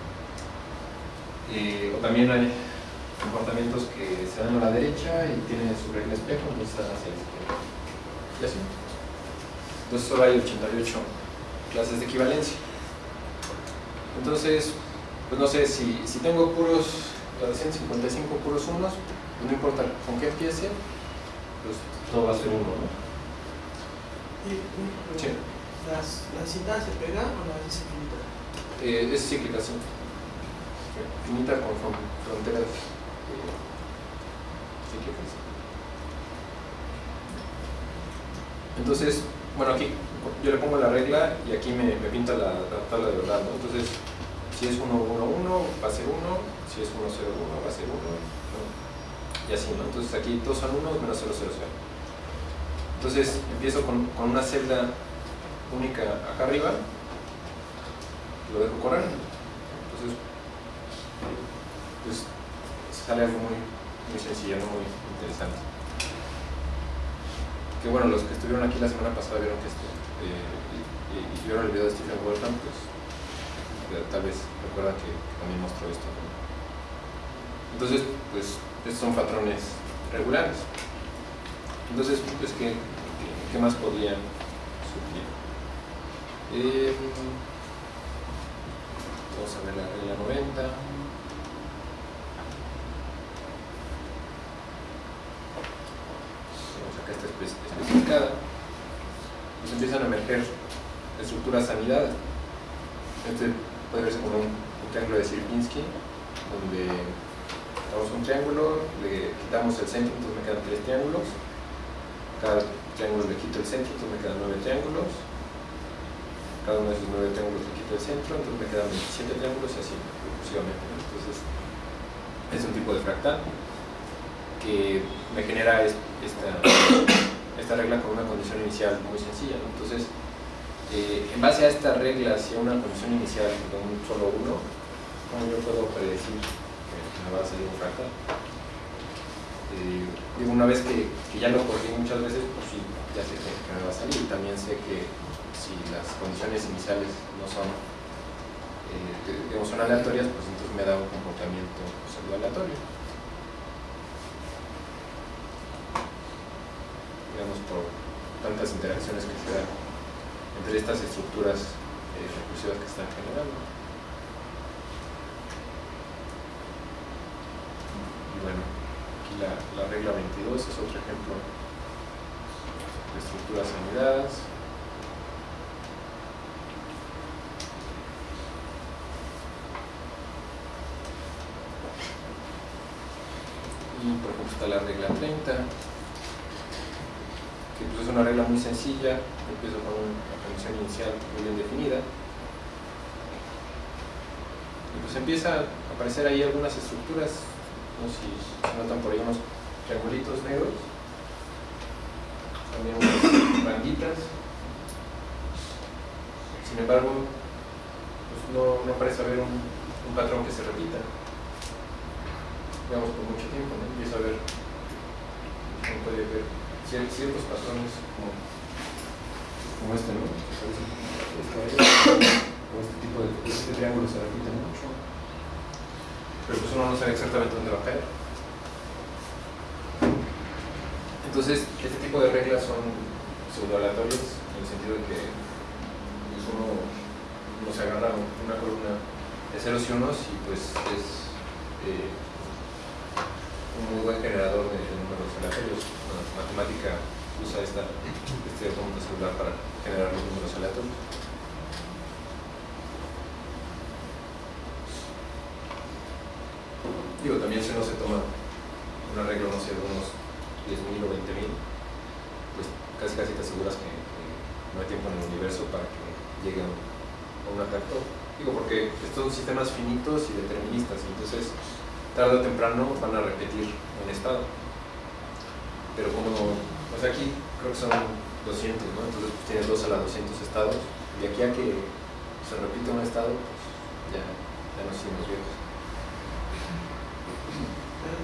Eh, o también hay comportamientos que se dan a la derecha y tienen su regla espejo, entonces están hacia la izquierda. Y así. Entonces solo hay 88 clases de equivalencia. Entonces, pues no sé, si, si tengo puros, la 155 puros unos, pues no importa con qué empiece, pues todo va a ser uno, ¿no? Sí. las, ¿La cinta se pega o la es infinita? Eh, es cíclica, sí. Finita con fron- fronteras. Entonces, bueno, aquí yo le pongo la regla y aquí me, me pinta la, la tabla de verdad, ¿no? Entonces, si es 1, 1, 1, va a ser 1, si es 1, 0, 1, va a ser 1, ¿no? y así, ¿no? Entonces aquí todos son 1 menos 0, 0, 0. Entonces, empiezo con, con una celda única acá arriba, lo dejo correr, entonces, pues sale algo muy, muy sencillo, muy interesante. Que bueno, los que estuvieron aquí la semana pasada vieron que este, eh, y, y- vieron el video de Stephen Wolfram, pues eh, tal vez recuerdan que también mostró esto. Entonces, pues estos son patrones regulares. Entonces, pues, ¿qué, qué, más podrían surgir? Eh, vamos a ver la regla 90. Vamos acá está espe- especificada. Pues empiezan a emerger estructuras sanidades. Este puede verse como un, triángulo de Sierpinski, donde damos un triángulo, le quitamos el centro, entonces me quedan tres triángulos. Cada triángulo le quito el centro, entonces me quedan nueve triángulos. cada uno de esos nueve triángulos le quito el centro, entonces me quedan 27 triángulos y así sucesivamente. Entonces, es un tipo de fractal que me genera es- esta, esta regla con una condición inicial muy sencilla. Entonces, eh, en base a esta regla, si a una condición inicial de un solo uno, ¿cómo yo puedo predecir que me va a salir un fractal? Eh, digo, una vez que, que ya lo corrí muchas veces, pues sí, ya sé que, me va a salir. Y también sé que si las condiciones iniciales no son, eh, digamos, son aleatorias, pues entonces me da un comportamiento pseudo aleatorio. Digamos, por tantas interacciones que se dan entre estas estructuras eh, recursivas que están generando. Y bueno, aquí la, la regla 22 es otro ejemplo de estructuras anidadas. Y por ejemplo está la regla 30, que pues es una regla muy sencilla, empiezo con una condición inicial muy bien definida. Y pues empieza a aparecer ahí algunas estructuras, no sé si se notan por ahí unos triangulitos negros, también unas banditas. Sin embargo, pues no, no parece haber un, patrón que se repita, digamos, por mucho tiempo, ¿no? Empiezo a ver, uno puede ver ciertos patrones como, como este, ¿no? O este tipo de este triángulo se repite mucho, pero pues uno no sabe exactamente dónde va a caer. Entonces, este tipo de reglas son pseudoaleatorias en el sentido de que pues, uno, uno se agarra una columna de ceros y unos y pues es eh, un muy buen generador de, números aleatorios. La matemática usa esta, este autómata celular para generar los números aleatorios. Digo, también si uno se toma una regla, no sé, de unos 10.000 o 20.000, pues casi casi te aseguras que, no hay tiempo en el universo para que llegue a un, a un atactor. Digo, porque estos son sistemas finitos y deterministas, entonces tarde o temprano van a repetir un estado. Pero como, pues aquí creo que son 200, ¿no? Entonces pues, tienes 2 a la 200 estados, y aquí a que se repite un estado, pues ya, ya nos hicimos viejos.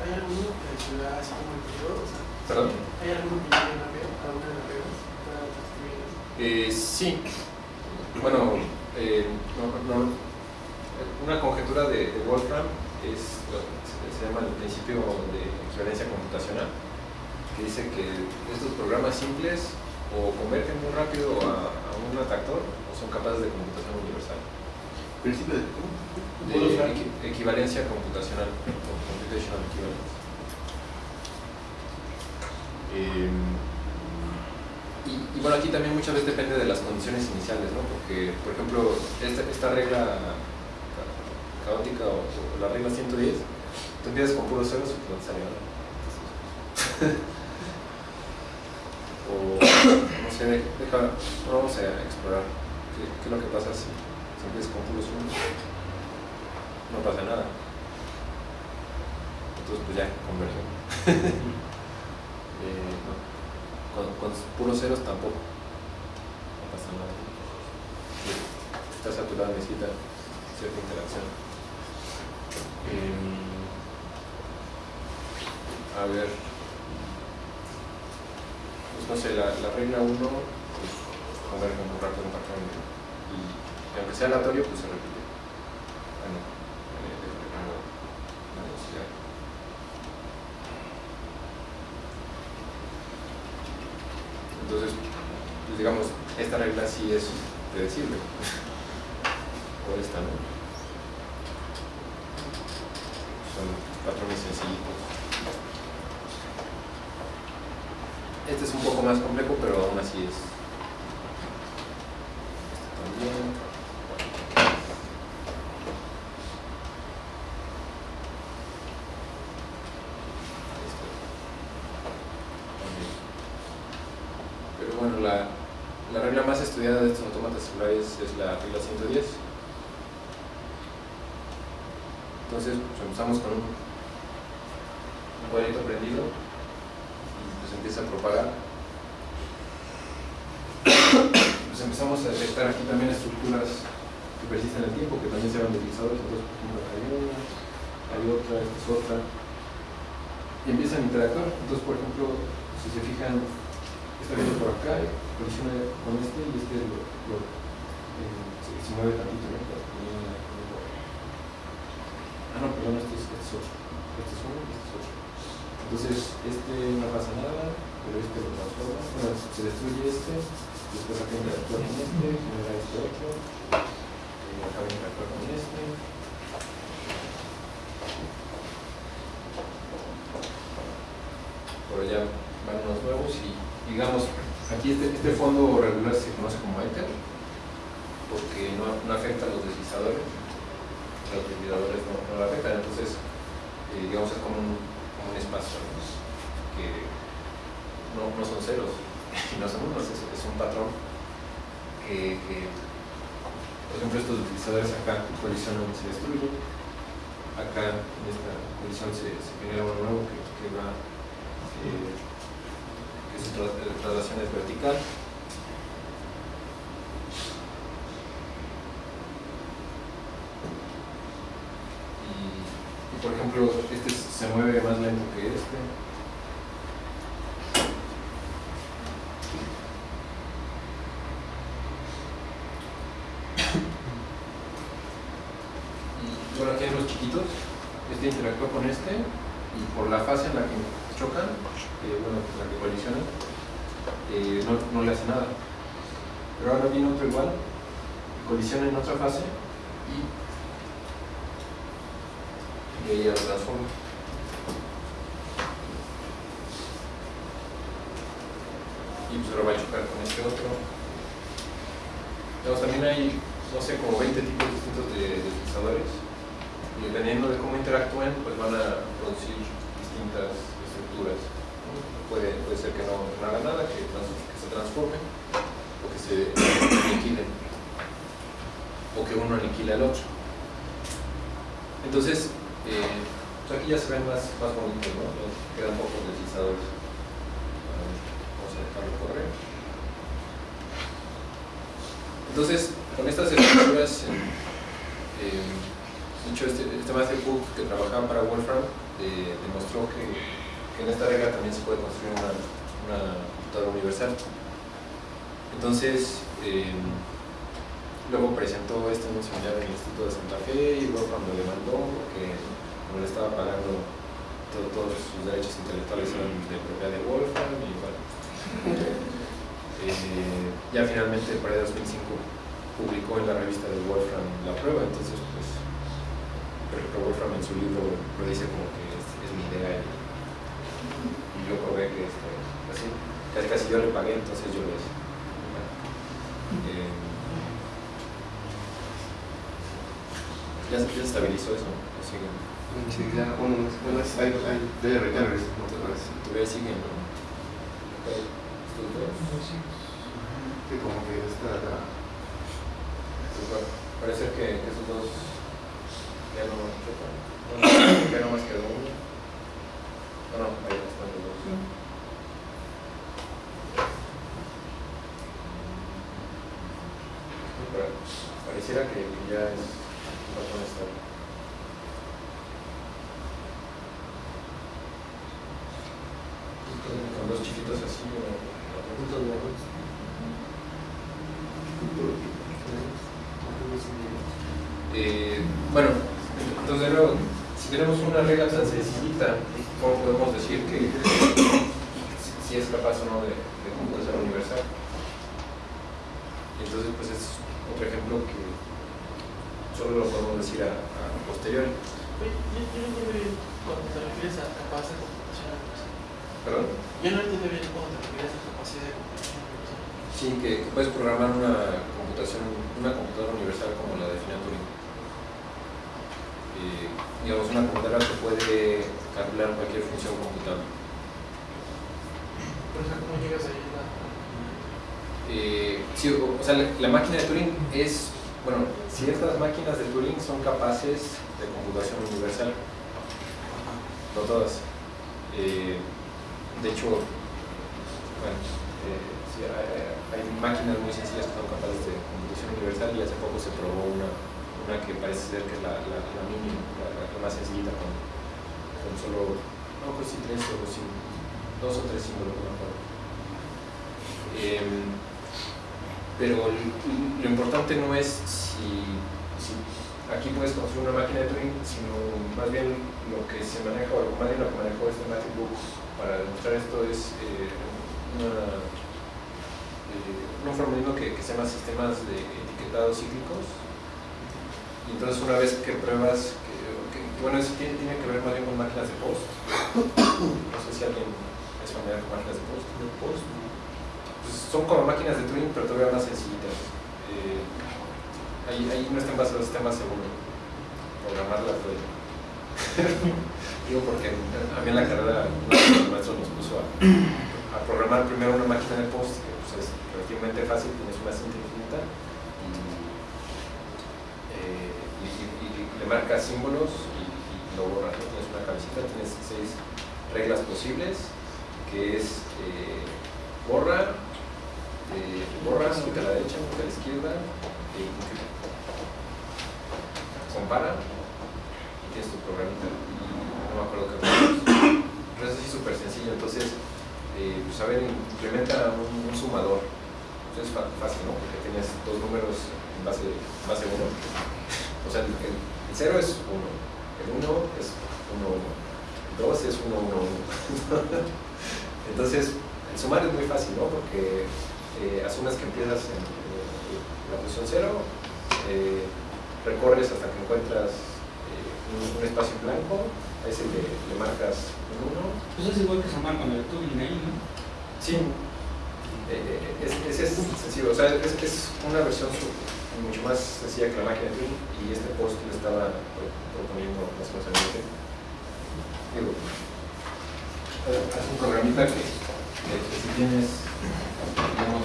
¿Hay alguno que se da así como el periodo? O sea, ¿Perdón? ¿Hay alguno que llegue ver a una de las reglas para? Eh, sí. Bueno, eh, no- no- una conjetura de, de Wolfram es, se llama el principio de equivalencia computacional, que dice que estos programas simples o convergen muy rápido a, a un atactor o son capaces de computación universal. ¿Principio de cómo? De equi- equivalencia computacional o computational equivalence. Eh, y, y bueno, aquí también muchas veces depende de las condiciones iniciales, ¿no? Porque, por ejemplo, esta, esta regla ca- caótica o, o la regla 110, tú empiezas con puros ceros y no te sale nada. O, no sé, deja, vamos a explorar qué, es lo que pasa si, empiezas con puros unos. No pasa nada. Entonces, pues ya, conversión. Eh, no. Con, puros ceros tampoco. No pasa nada. Está saturada, necesita cierta interacción. Em, a ver. Pues no sé, la, la regla 1 pues, converge muy rápido un patrón. Y, y aunque sea aleatorio, pues se repite. Bueno, pongo la velocidad. Entonces, pues digamos, esta regla sí es predecible. o esta, ¿no? Son patrones sencillitos. Este es un poco más complejo, pero aún así es. Este también. Pero bueno, la, la regla más estudiada de estos autómatas celulares es la regla 110. Entonces pues, empezamos con un, cuadrito prendido empieza a propagar. Pues empezamos a detectar aquí también estructuras que persisten en el tiempo, que también se van deslizadores. Entonces, por ejemplo, hay una, hay otra, esta es otra. Y empiezan a interactuar. Entonces, por ejemplo, si se fijan, está viendo por acá, con este y este lo, eh, se, mueve tantito, no- Ah, no, perdón, este es, este es otro. Este es uno y este es otro. Entonces, este no pasa nada, pero este lo transforma. Bueno, se destruye este, después acá interactúa con este, genera este otro, y acá va a interactuar con este. Por allá van unos nuevos y, digamos, aquí este, este fondo regular se conoce como Ether, porque no, no afecta a los deslizadores los ventiladores no, no la afectan, entonces eh, digamos es como un, ¿no? que no, no son ceros y no son unos, es, un patrón que, por ejemplo estos deslizadores acá colisionan se destruyen acá en esta colisión se, genera uno nuevo que, va eh, que su eh, traslación es vertical y, y, por ejemplo, este se mueve más lento que este. Y bueno, Este interactúa con este y por la fase en la que chocan, eh, bueno, en la que colisionan, eh, no, no le hace nada. Pero ahora viene otro igual, colisiona en otra fase y y ella lo transforma. Y pues ahora va a chocar con este otro. Digamos, también hay, no sé, como 20 tipos distintos de deslizadores. Y dependiendo de cómo interactúen, pues van a producir distintas estructuras. Puede, puede ser que no, no haga nada, que, se transforme, o que se aniquilen, o que uno aniquile al otro. Entonces, eh, pues aquí ya se ven más, más bonitos, ¿no? Quedan pocos deslizadores. Vamos a dejarlo correr. Entonces, con estas estructuras, hecho, este, este master book que trabajaba para Wolfram eh, demostró que, en esta regla también se puede construir una, una computadora universal. Entonces, eh, Luego presentó este en un seminario en el Instituto de Santa Fe y Wolfram lo demandó porque como le estaba pagando todo- todos sus derechos intelectuales eran de propiedad de Wolfram y bueno. Eh, ya finalmente para el 2005 publicó en la revista de Wolfram la prueba, entonces pues pero, Wolfram en su libro lo dice como que es, es mi idea y, y yo probé que este, así, casi, casi yo le pagué, entonces yo lo hice. Eh, ya, se- estabilizó eso, ¿no? Así que Sí, ya, bueno, bueno, es- hay, hay, ya vez. todavía siguen, ¿no? Ok, estos dos. Sí, como que esta, la- Pues, bueno, parece que esos dos ya no chocan. Bueno, ya nomás quedó uno. No, no, ahí están los dos. Pero pareciera que, ya es patrón estable. Con, dos chiquitos así o o- Puntos bajos. Eh, bueno, si tenemos una regla tan sencillita, ¿cómo podemos decir que si- es capaz o no de, de computación universal? Y entonces, pues es otro ejemplo que solo lo podemos decir a, a posteriori. Yo, yo no entiendo bien cuando te refieres a capacidad de computación universal. ¿Perdón? Yo no entiendo bien cuando te refieres a capacidad de computación universal. Sí, que puedes programar una computación, una computadora universal como la define Turing. Y, digamos, una computadora que puede calcular cualquier función computable. Por ¿cómo llegas ahí eh, sí, o, o sea, la, la máquina de Turing es, bueno, si estas máquinas de Turing son capaces de computación universal, no todas. Eh, de hecho, bueno, eh, sí, hay, hay- hay máquinas muy sencillas que son capaces de computación universal y hace poco se probó una, una que parece ser que es la, la, mínima, la, más sencillita con, con solo, no tres o sí, dos o tres símbolos, no. Em, pero lo importante no es si, si aquí puedes construir una máquina de Turing, sino más bien lo que se maneja, o más bien lo que manejó este Matthew Book para demostrar esto es eh, una, eh, un formalismo que, que se llama sistemas de etiquetado cíclicos. Y entonces una vez que pruebas, que, que- bueno, eso tiene, tiene que ver más bien con máquinas de post. No sé si alguien es familiar con máquinas de post. De post, ¿no? Pues son como máquinas de Turing, pero todavía más sencillitas. Eh, ahí, ahí no están basados sistemas seguro. Programarla fue. Digo porque a mí en la carrera el maestro nos puso a, a programar primero una máquina de post, que pues, es relativamente fácil, tienes una cinta infinita y, eh, y, marcas símbolos y, lo borras. ¿no? Tienes una cabecita, tienes seis reglas posibles, que es eh, borra, eh, borras, a la derecha, quita a la izquierda, e compara, y tienes tu programita, no me acuerdo qué. Pero es así súper sencillo, entonces, eh, pues a ver, implementa un, sumador. Pues es fácil, ¿no? Porque tienes dos números en base, en base 1. O sea, el 0 es 1, el 1 es 1, 1, el 2 es 1, 1, 1. Entonces, el sumar es muy fácil, ¿no? Porque eh, asumes que empiezas en, eh, la posición 0, eh, recorres hasta que encuentras eh, un, un espacio blanco, a ese le, le marcas un 1. Pues es igual que sumar con el Turing ahí, ¿no? Sí. Eh, es, es, es sencillo, o sea, es, es una versión mucho más sencilla que la máquina de Turing y este post le estaba pro- proponiendo más o menos Digo, eh, haz un programita que, que, que si tienes, digamos,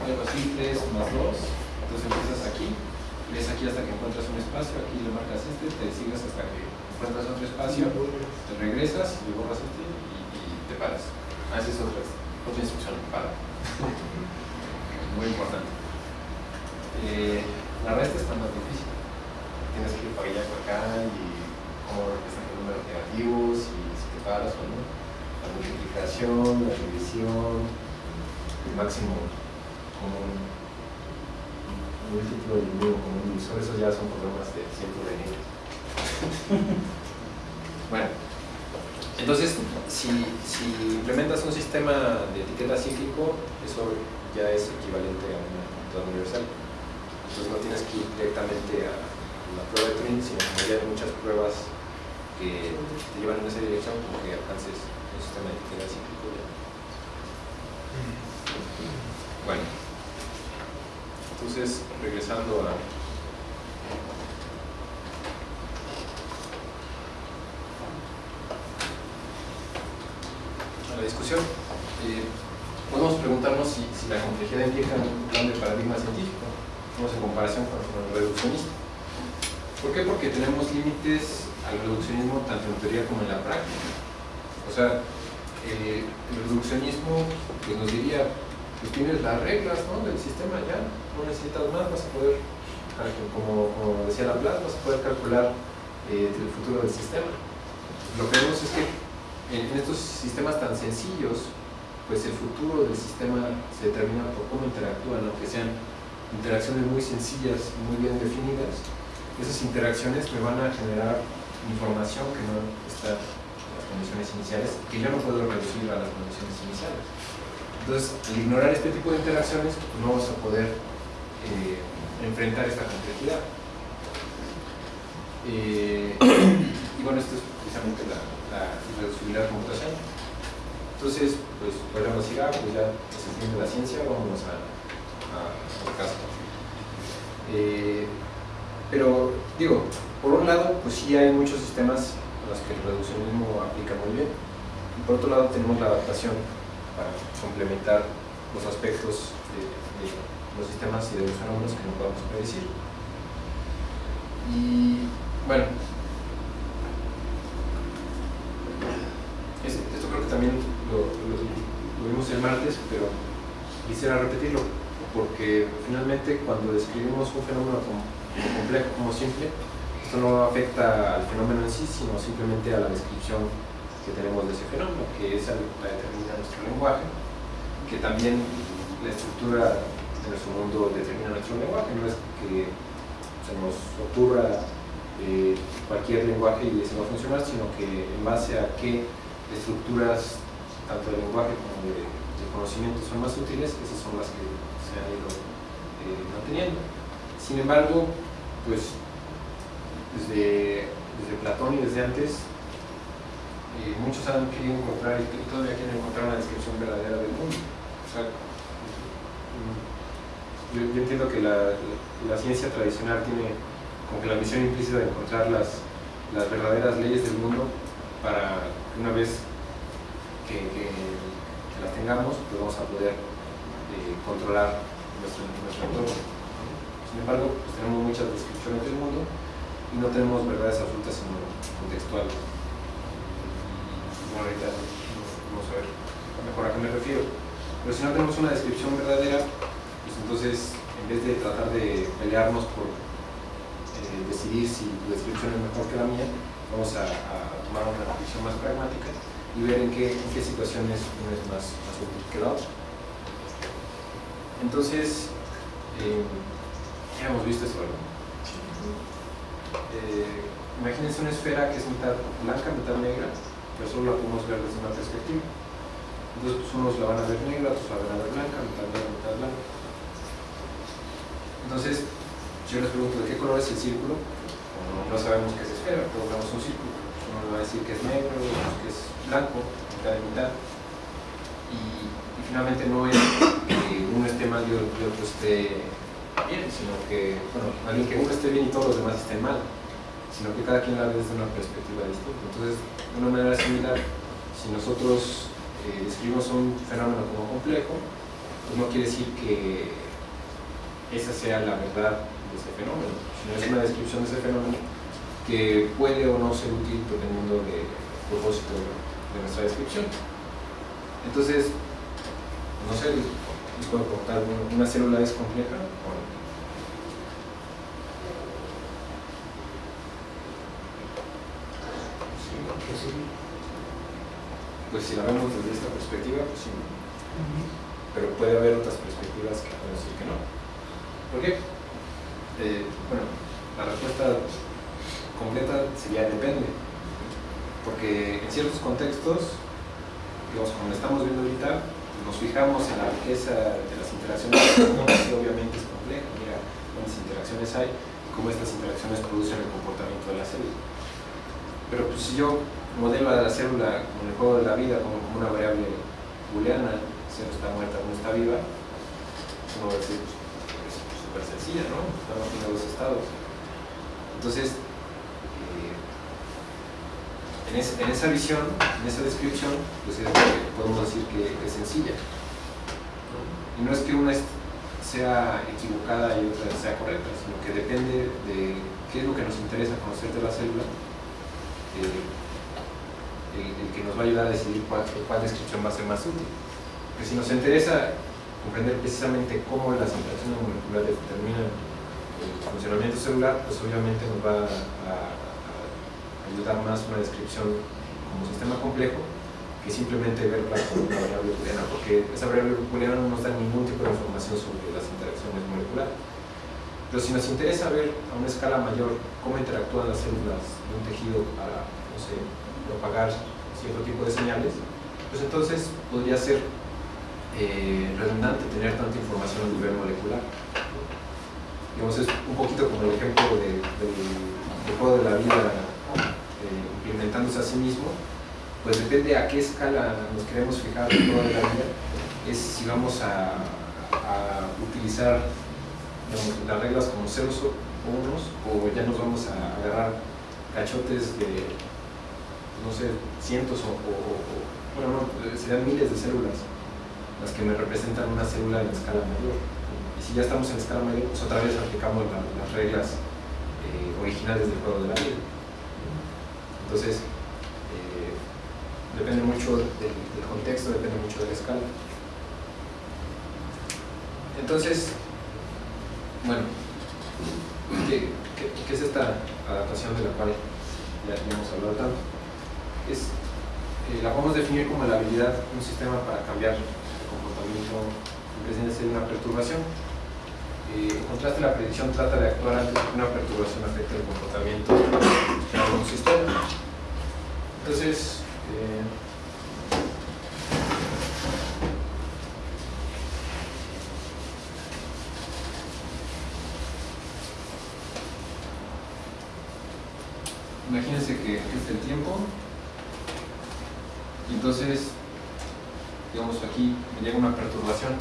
algo así, 3 más 2, entonces empiezas aquí, ves aquí hasta que encuentras un espacio, aquí le marcas este, te sigues hasta que encuentras otro espacio, te regresas, le borras este y, y te paras. Haces otra, otra instrucción, para. Muy importante. Eh, la resta está más difícil. Tienes que ir para allá, para acá y cómo representan los números negativos y si te paras o no. La multiplicación, la división, el máximo común, múltiplo y mínimo común divisor, esos ya son problemas de cientos de niveles. bueno, entonces, si, si implementas un sistema de etiqueta cíclico, eso ya es equivalente a una computadora universal. Entonces no tienes que ir directamente a la prueba de Turing, sino que ya hay muchas pruebas que te llevan en esa dirección como que alcances un sistema de etiqueta cíclico ya. Bueno, entonces regresando a a la discusión, eh, podemos preguntarnos si, si la complejidad implica un plan de paradigma científico, vamos en comparación con, el reduccionista. ¿Por qué? Porque tenemos límites al reduccionismo tanto en teoría como en la práctica. O sea, eh, el reduccionismo pues, nos diría, pues tienes las reglas ¿no? del sistema ya, no necesitas más, vas a poder, calcu- como, como decía Laplace, vas a poder calcular eh, el futuro del sistema. Lo que vemos es que en, en estos sistemas tan sencillos, pues el futuro del sistema se determina por cómo interactúan, aunque sean interacciones muy sencillas, muy bien definidas. Esas interacciones me van a generar información que no está en las condiciones iniciales, que yo no puedo reducir a las condiciones iniciales. Entonces, al ignorar este tipo de interacciones, pues, no vamos a poder eh, enfrentar esta complejidad. Eh, y bueno, esto es precisamente la, la irreducibilidad computacional. Entonces, pues podríamos decir, ah, pues ya se entiende la ciencia, vámonos a, a, caso. Eh, pero, digo, por un lado, pues sí hay muchos sistemas a los que el reduccionismo aplica muy bien. Y por otro lado, tenemos la adaptación para complementar los aspectos de, los sistemas y de los fenómenos que no podemos predecir. Y bueno, es- esto creo que también lo vimos el martes, pero quisiera repetirlo, porque finalmente cuando describimos un fenómeno como, complejo, como simple, esto no afecta al fenómeno en sí, sino simplemente a la descripción que tenemos de ese fenómeno, que esa la determina nuestro lenguaje, que también la estructura de nuestro mundo determina nuestro lenguaje, no es que se nos ocurra eh, cualquier lenguaje y ese va a funcionar, sino que en base a qué estructuras, tanto de lenguaje como de, de conocimiento, son más útiles, esas son las que se han ido manteniendo. Sin embargo, pues desde, desde Platón y desde antes, eh, muchos han querido encontrar y todavía quieren encontrar una descripción verdadera del mundo. Mm, yo, entiendo que la, ciencia tradicional tiene como que la misión implícita de encontrar las, las verdaderas leyes del mundo para una vez que las tengamos, pues vamos a poder controlar nuestro, nuestro entorno. Sin embargo, pues tenemos muchas descripciones del mundo y no tenemos verdades absolutas sino contextuales. Bueno, ahorita vamos a ver mejor a qué me refiero. Pero si no tenemos una descripción verdadera, pues entonces en vez de tratar de pelearnos por eh, decidir si tu descripción es mejor que la mía, vamos a, tomar una visión más pragmática y ver en qué, en qué situaciones uno es más, más útil que la otra. Entonces, eh, ya hemos visto eso, ¿verdad? Eh, imagínense una esfera que es mitad blanca, mitad negra, pero solo la podemos ver desde una perspectiva. Entonces, pues, unos la van a ver negra, otros la van a ver blanca, mitad negra, mitad blanca. Entonces, yo les pregunto, ¿de qué color es el círculo? No sabemos qué es esfera, todos vemos un círculo. Uno le va a decir que es negro, que es blanco, mitad y mitad. Y finalmente no es que uno esté mal y otro esté bien, sino que, bueno, más bien que uno esté bien y todos los demás estén mal, sino que cada quien la ve desde una perspectiva distinta. Entonces, de una manera similar, si nosotros eh, describimos un fenómeno como complejo, pues no quiere decir que esa sea la verdad de ese fenómeno, sino es una descripción de ese fenómeno que puede o no ser útil dependiendo del propósito de nuestra descripción. Entonces, no sé, les, puedo contar, ¿una- ¿una célula es compleja o no? Pues si la vemos desde esta perspectiva, pues sí. Pero puede haber otras perspectivas que pueden decir que no. ¿Por qué? Eh, bueno, la respuesta completa sería depende. Porque en ciertos contextos, digamos, como estamos viendo ahorita, nos fijamos en la riqueza de las interacciones y obviamente es compleja. Mira cuántas interacciones hay y cómo estas interacciones producen el comportamiento de la célula. Pero pues, si yo modelo a la célula como el juego de la vida, como, una variable booleana, cero está muerta, no está viva, uno va a decir, pues, es súper sencilla, ¿no? Estamos en dos estados. Entonces, en, es- en esa visión, en esa descripción, pues es, podemos decir que, es sencilla. Y no es que una sea equivocada y otra sea correcta, sino que depende de qué es lo que nos interesa conocer de la célula, eh, el, que nos va a ayudar a decidir cuál, descripción va a ser más útil. Porque si nos interesa comprender precisamente cómo las interacciones moleculares determinan el funcionamiento celular, pues obviamente nos va a- a ayudar más una descripción como sistema complejo que simplemente como una variable booleana, porque esa variable booleana no nos da ningún tipo de información sobre las interacciones moleculares. Pero si nos interesa ver a una escala mayor cómo interactúan las células de un tejido para, no sé, propagar cierto tipo de señales, pues entonces podría ser eh, redundante tener tanta información a nivel molecular. Digamos, es un poquito como el ejemplo de- del, del juego de la vida eh, implementándose a sí mismo, pues depende a qué escala nos queremos fijar toda la vida, es si vamos a, utilizar las reglas como ceros o unos, o ya nos vamos a agarrar cachotes de, no sé, cientos o, bueno, no, serían miles de células las que me representan una célula en escala mayor. Y si ya estamos en escala mayor, pues otra vez aplicamos la- las reglas eh, originales del juego de la vida. Entonces, eh, depende mucho del, contexto, depende mucho de la escala. Entonces, bueno, ¿qué, qué- es esta adaptación de la cual ya ya hemos hablado tanto? Es, eh, la podemos definir como la habilidad de un sistema para cambiar el comportamiento en presencia de una perturbación. Eh, en contraste, la predicción trata de actuar antes de que una perturbación afecte el comportamiento de algún sistema. Entonces, eh, imagínense que aquí está el tiempo y entonces, digamos aquí me llega una perturbación.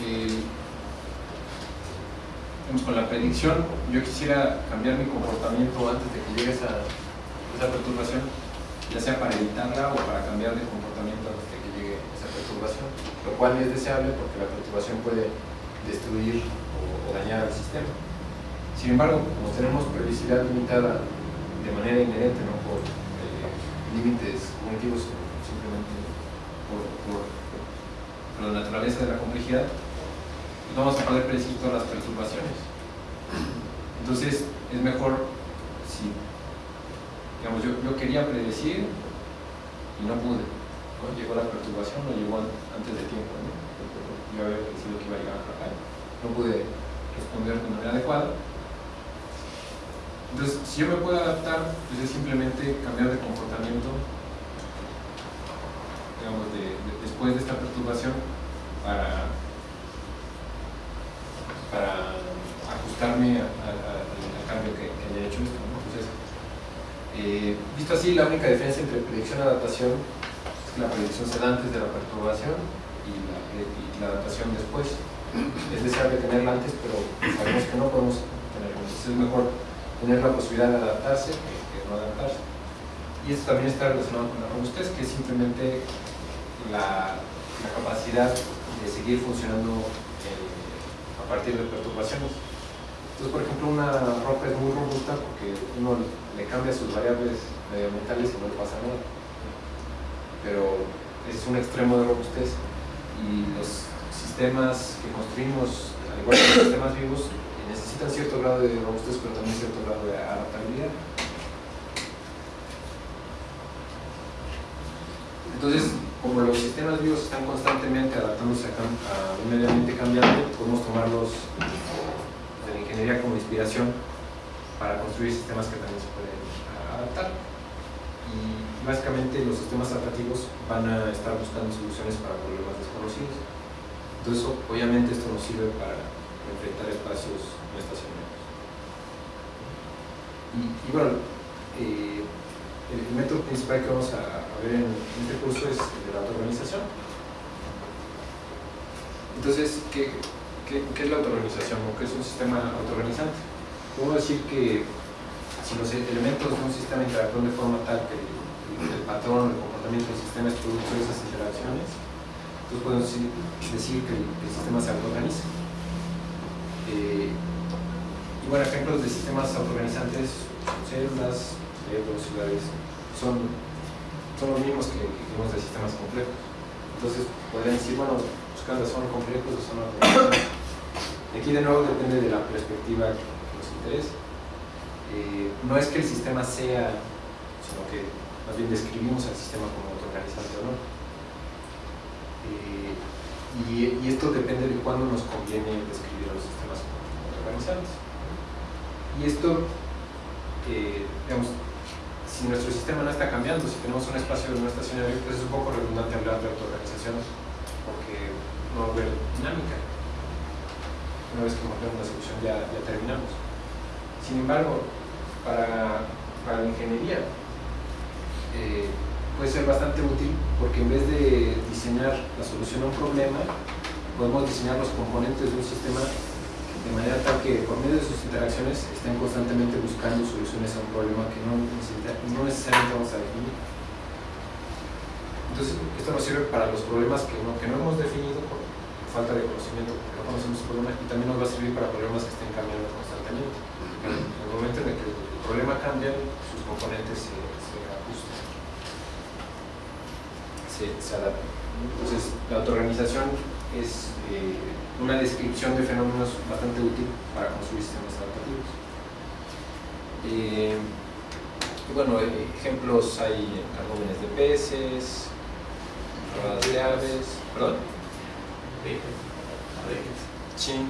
Eh, con la predicción, yo quisiera cambiar mi comportamiento antes de que llegue esa, esa perturbación, ya sea para evitarla o para cambiar de comportamiento antes de que llegue esa perturbación, lo cual es deseable porque la perturbación puede destruir o, dañar al sistema. Sin embargo, como tenemos previsibilidad limitada de manera inherente, no por eh, límites cognitivos, simplemente por- por la naturaleza de la complejidad, pues vamos a poder predecir todas las perturbaciones. Entonces, es mejor si, digamos, yo, yo quería predecir y no pude. ¿no? Llegó la perturbación o llegó an- antes de tiempo. ¿no? Yo había predecido que iba a llegar acá. No pude responder de manera adecuada. Entonces, si yo me puedo adaptar, pues es simplemente cambiar de comportamiento, digamos, de- después de esta perturbación para, para ajustarme al cambio que, que haya hecho esto. eh, visto así, la única diferencia entre predicción y adaptación es que la predicción se da antes de la perturbación y la, adaptación después. Es deseable tenerla antes, pero sabemos que no podemos tenerla. Entonces es mejor tener la posibilidad de adaptarse que, no adaptarse. Y esto también está relacionado con la robustez, que es simplemente la, capacidad de seguir funcionando partir de perturbaciones. Entonces, por ejemplo, una roca es muy robusta porque uno le cambia sus variables medioambientales y no le pasa nada. Pero es un extremo de robustez y los sistemas que construimos, al igual que los sistemas vivos, necesitan cierto grado de robustez, pero también cierto grado de adaptabilidad. Entonces, como los sistemas vivos están constantemente adaptándose a, un medio ambiente cambiante, podemos tomarlos de la ingeniería como inspiración para construir sistemas que también se pueden a- adaptar. Y básicamente los sistemas adaptativos van a estar buscando soluciones para problemas desconocidos. Entonces, obviamente esto nos sirve para enfrentar espacios no estacionarios. Y, y bueno, eh, el, método principal que vamos a ver en, este curso es de la autoorganización. Entonces, ¿qué, es la autoorganización o qué es un sistema autoorganizante? Podemos decir que si los elementos de un sistema interactúan de forma tal que el, el patrón, el comportamiento del sistema es producto de esas interacciones, entonces podemos decir, decir que, el, que el sistema se autoorganiza. Eh, y bueno, ejemplos de sistemas autoorganizantes son células, cerebros, ciudades, son, son los mismos que, vimos de sistemas complejos. Entonces podrían decir, bueno, los casos son complejos o son autoorganizantes. Aquí de nuevo depende de la perspectiva que nos interese. Eh, no es que el sistema sea, sino que más bien describimos al sistema como autoorganizante o no. Eh, y, y esto depende de cuándo nos conviene describir a los sistemas como autoorganizantes. Y esto, eh, digamos, si nuestro sistema no está cambiando, si tenemos un espacio no estacionario, pues es un poco redundante hablar de autoorganización porque no va a haber dinámica. Una vez que encontremos la solución ya, ya terminamos. Sin embargo, para, para la ingeniería eh, puede ser bastante útil porque en vez de diseñar la solución a un problema, podemos diseñar los componentes de un sistema de manera tal que por medio de sus interacciones estén constantemente buscando soluciones a un problema que no, no necesariamente vamos a definir. Entonces, esto nos sirve para los problemas que no, que no hemos definido por falta de conocimiento, porque no conocemos los problemas, y también nos va a servir para problemas que estén cambiando constantemente. En el momento en el que el problema cambia, sus componentes se, se ajustan, se, se adaptan. Entonces, la autoorganización es eh, una descripción de fenómenos bastante útil para construir sistemas adaptativos. Eh, y bueno, eh, ejemplos hay en cardúmenes de peces, rodadas de aves, perdón, chin,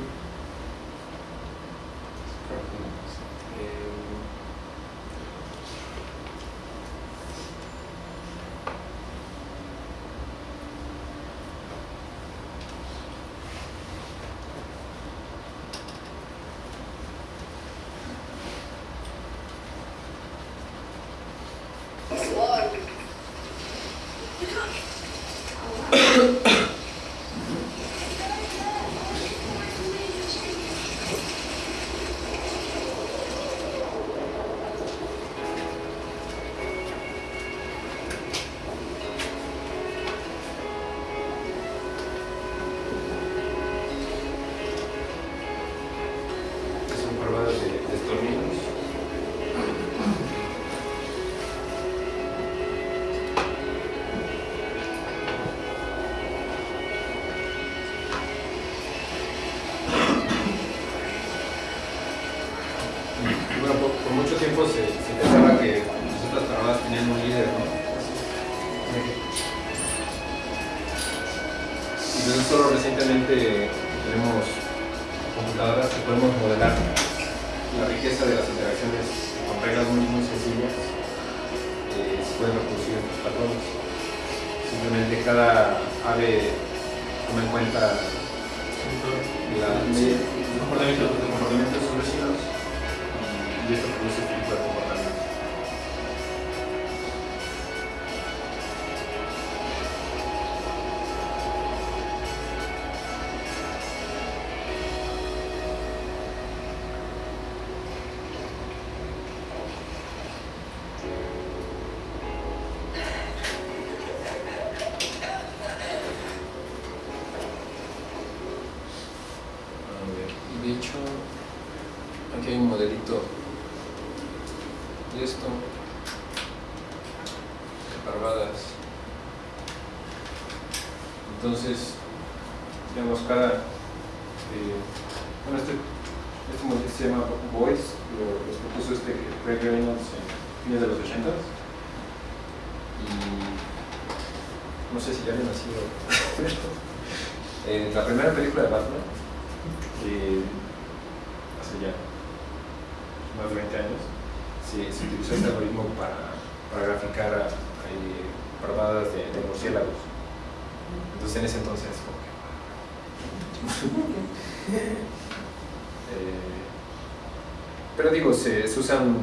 pero digo, se, usan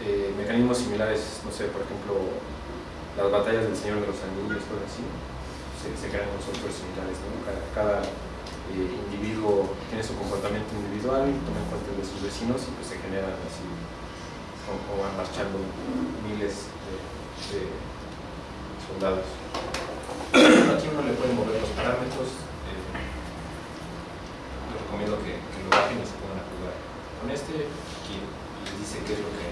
eh, mecanismos similares, no sé, por ejemplo, las batallas del Señor de los Anillos, cosas así, se, se crean con software similares, ¿no? Cada, eh, individuo tiene su comportamiento individual, toma en cuenta de sus vecinos y pues se generan así, como van marchando miles de, de soldados. Aquí uno le puede mover los parámetros, eh, les recomiendo que, que lo bajen y se pongan a jugar con este, aquí les dice qué es lo que,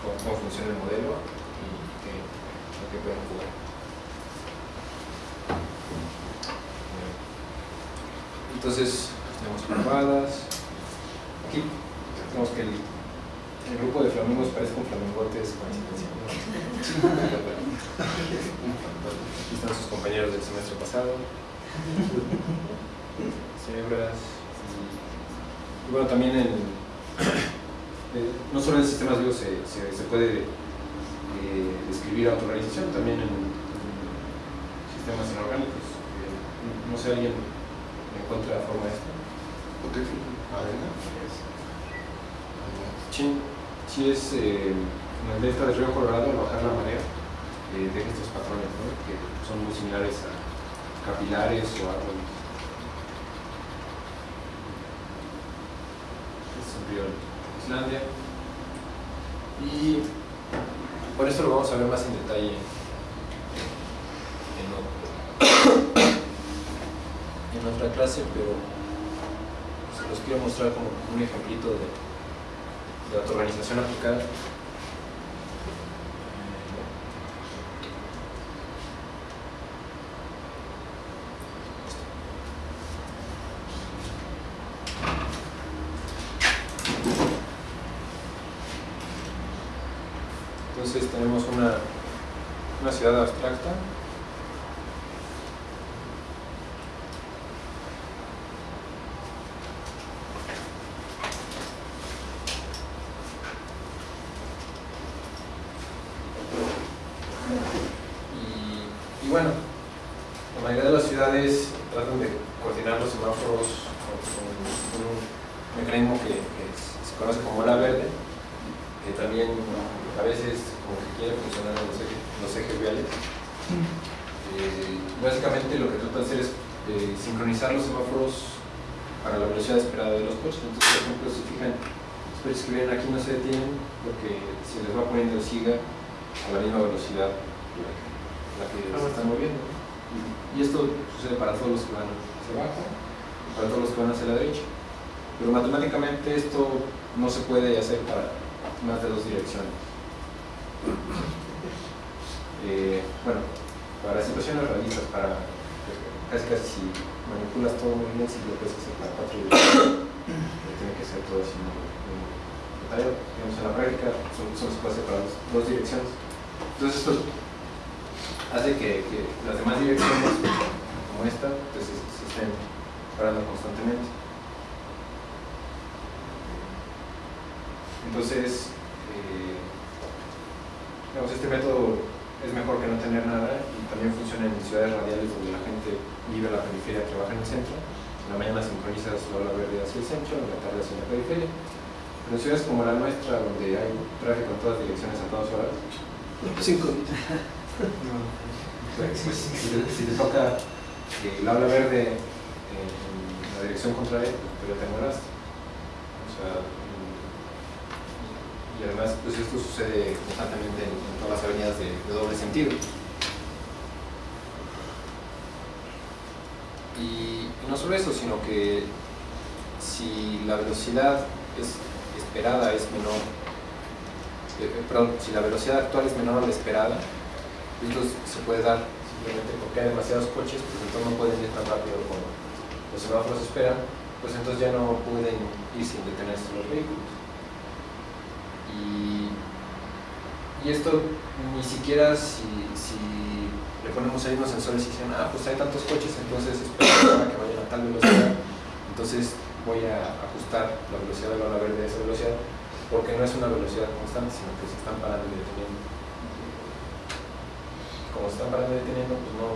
cómo, cómo funciona el modelo y qué, lo que pueden jugar. Entonces, tenemos parvadas. Aquí tenemos que el, el grupo de flamingos parece con flamingotes. Aquí están sus compañeros del semestre pasado. Cebras. Y, y bueno, también eh, no solo en sistemas vivos se, se, se puede eh, describir autorrealización, también en, en sistemas inorgánicos. Eh, no- no sé, alguien encuentra la forma de esto. Arena. Sí, sí es eh, en el delta del río Colorado, al bajar la marea, eh, deja estos patrones, ¿no? que son muy similares a capilares o árboles. Este es un río en Islandia. Y por eso lo vamos a ver más en detalle en, otra clase, pero se los quiero mostrar como un ejemplito de, de autoorganización aplicada. Eh, básicamente lo que trata de hacer es eh, sincronizar los semáforos para la velocidad esperada de los coches. Entonces, por ejemplo, si fijan, espero que ven aquí no se detienen porque se les va poniendo el siga a la misma velocidad la que, la que se están moviendo. Y esto sucede para todos los que van hacia abajo y para todos los que van hacia la derecha. Pero matemáticamente esto no se puede hacer para más de dos direcciones. Eh, bueno, para situaciones realistas, para casi casi si manipulas todo muy bien, si lo puedes hacer para cuatro direcciones, tiene que ser todo así muy, muy detallado. Digamos, en la práctica se puede hacer para dos, direcciones. Entonces esto hace que, las demás direcciones, como esta, pues, se, se estén parando constantemente. Entonces, eh, digamos, este método es mejor que no tener nada y también funciona en ciudades radiales donde la gente vive en la periferia trabaja en el centro. En la mañana sincronizas la ola verde hacia el centro, en la tarde hacia la periferia. Pero en ciudades como la nuestra, donde hay tráfico en todas direcciones a todas horas, Cinco. pues, si, te, si te toca eh, la ola verde en la dirección contraria, pues, pero te mueras. O sea, y además pues esto sucede constantemente en, todas las avenidas de, doble sentido. Y, y no solo eso, sino que si la velocidad es esperada es menor, eh, eh, perdón, si la velocidad actual es menor a la esperada, esto se puede dar simplemente porque hay demasiados coches, pues entonces no pueden ir tan rápido como los semáforos esperan, pues entonces ya no pueden ir sin detenerse los vehículos. Y, esto ni siquiera si, si le ponemos ahí unos sensores y dicen, ah, pues hay tantos coches, entonces espero que vayan a tal velocidad, entonces voy a ajustar la velocidad de la ola verde a esa velocidad, porque no es una velocidad constante, sino que se están parando y deteniendo. Como se están parando y deteniendo, pues no,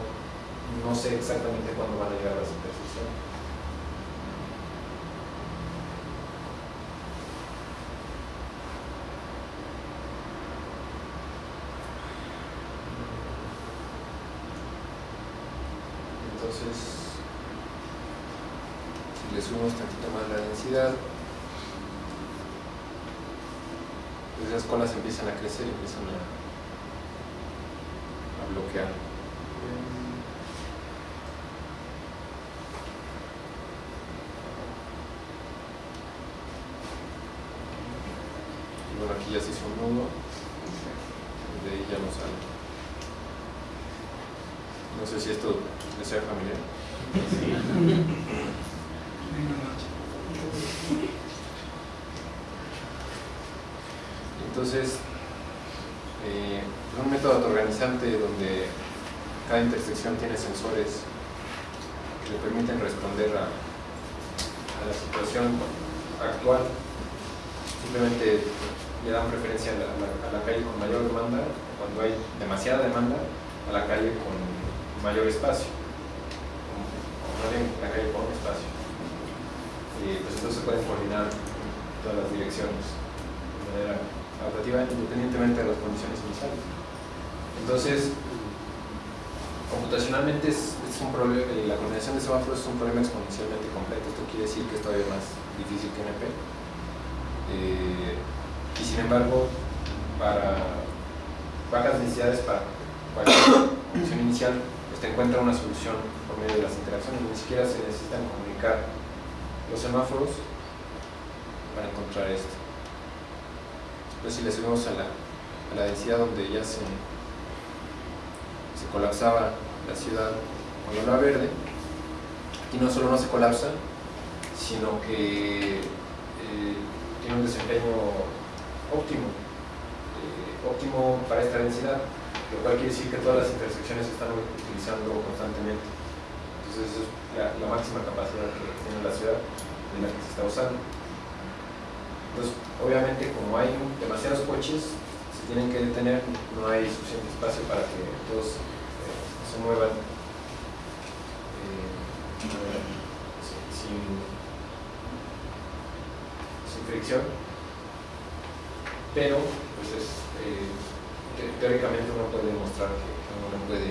no sé exactamente cuándo van a llegar a las intersecciones. Entonces, si le subimos tantito más la densidad, pues esas colas empiezan a crecer y empiezan a, a bloquear. Bueno, aquí ya se hizo un nudo, de ahí ya no sale. No sé si esto les sea familiar. Entonces, eh, es un método autoorganizante donde cada intersección que le permiten responder a, la situación actual. Simplemente le dan preferencia a la, calle con mayor demanda, cuando hay demasiada demanda, a la calle con mayor espacio. O bien la calle con espacio. Y pues entonces se pueden coordinar todas las direcciones de manera adaptativa independientemente de las condiciones iniciales. Entonces, computacionalmente es, un problema, eh, la coordinación de semáforos es un problema exponencialmente completo. Esto quiere decir que es todavía más difícil que NP. Eh, y sin embargo, para bajas densidades, para cualquier condición inicial, pues encuentra una solución por medio de las interacciones, ni siquiera se necesitan comunicar los semáforos para encontrar esto. Entonces si le subimos a la, a la densidad donde ya se, se colapsaba la ciudad con la ola verde, aquí no solo no se colapsa, sino que eh, tiene un desempeño óptimo, eh, óptimo para esta densidad, lo cual quiere decir que todas las intersecciones se están utilizando constantemente. Entonces es la, la máxima capacidad que tiene la ciudad de la que se está usando. Entonces, obviamente, como hay demasiados coches, se tienen que detener, no hay suficiente espacio para que todos se muevan eh, sin, sin fricción. Pero, pues es, eh, te- teóricamente uno puede demostrar que uno no puede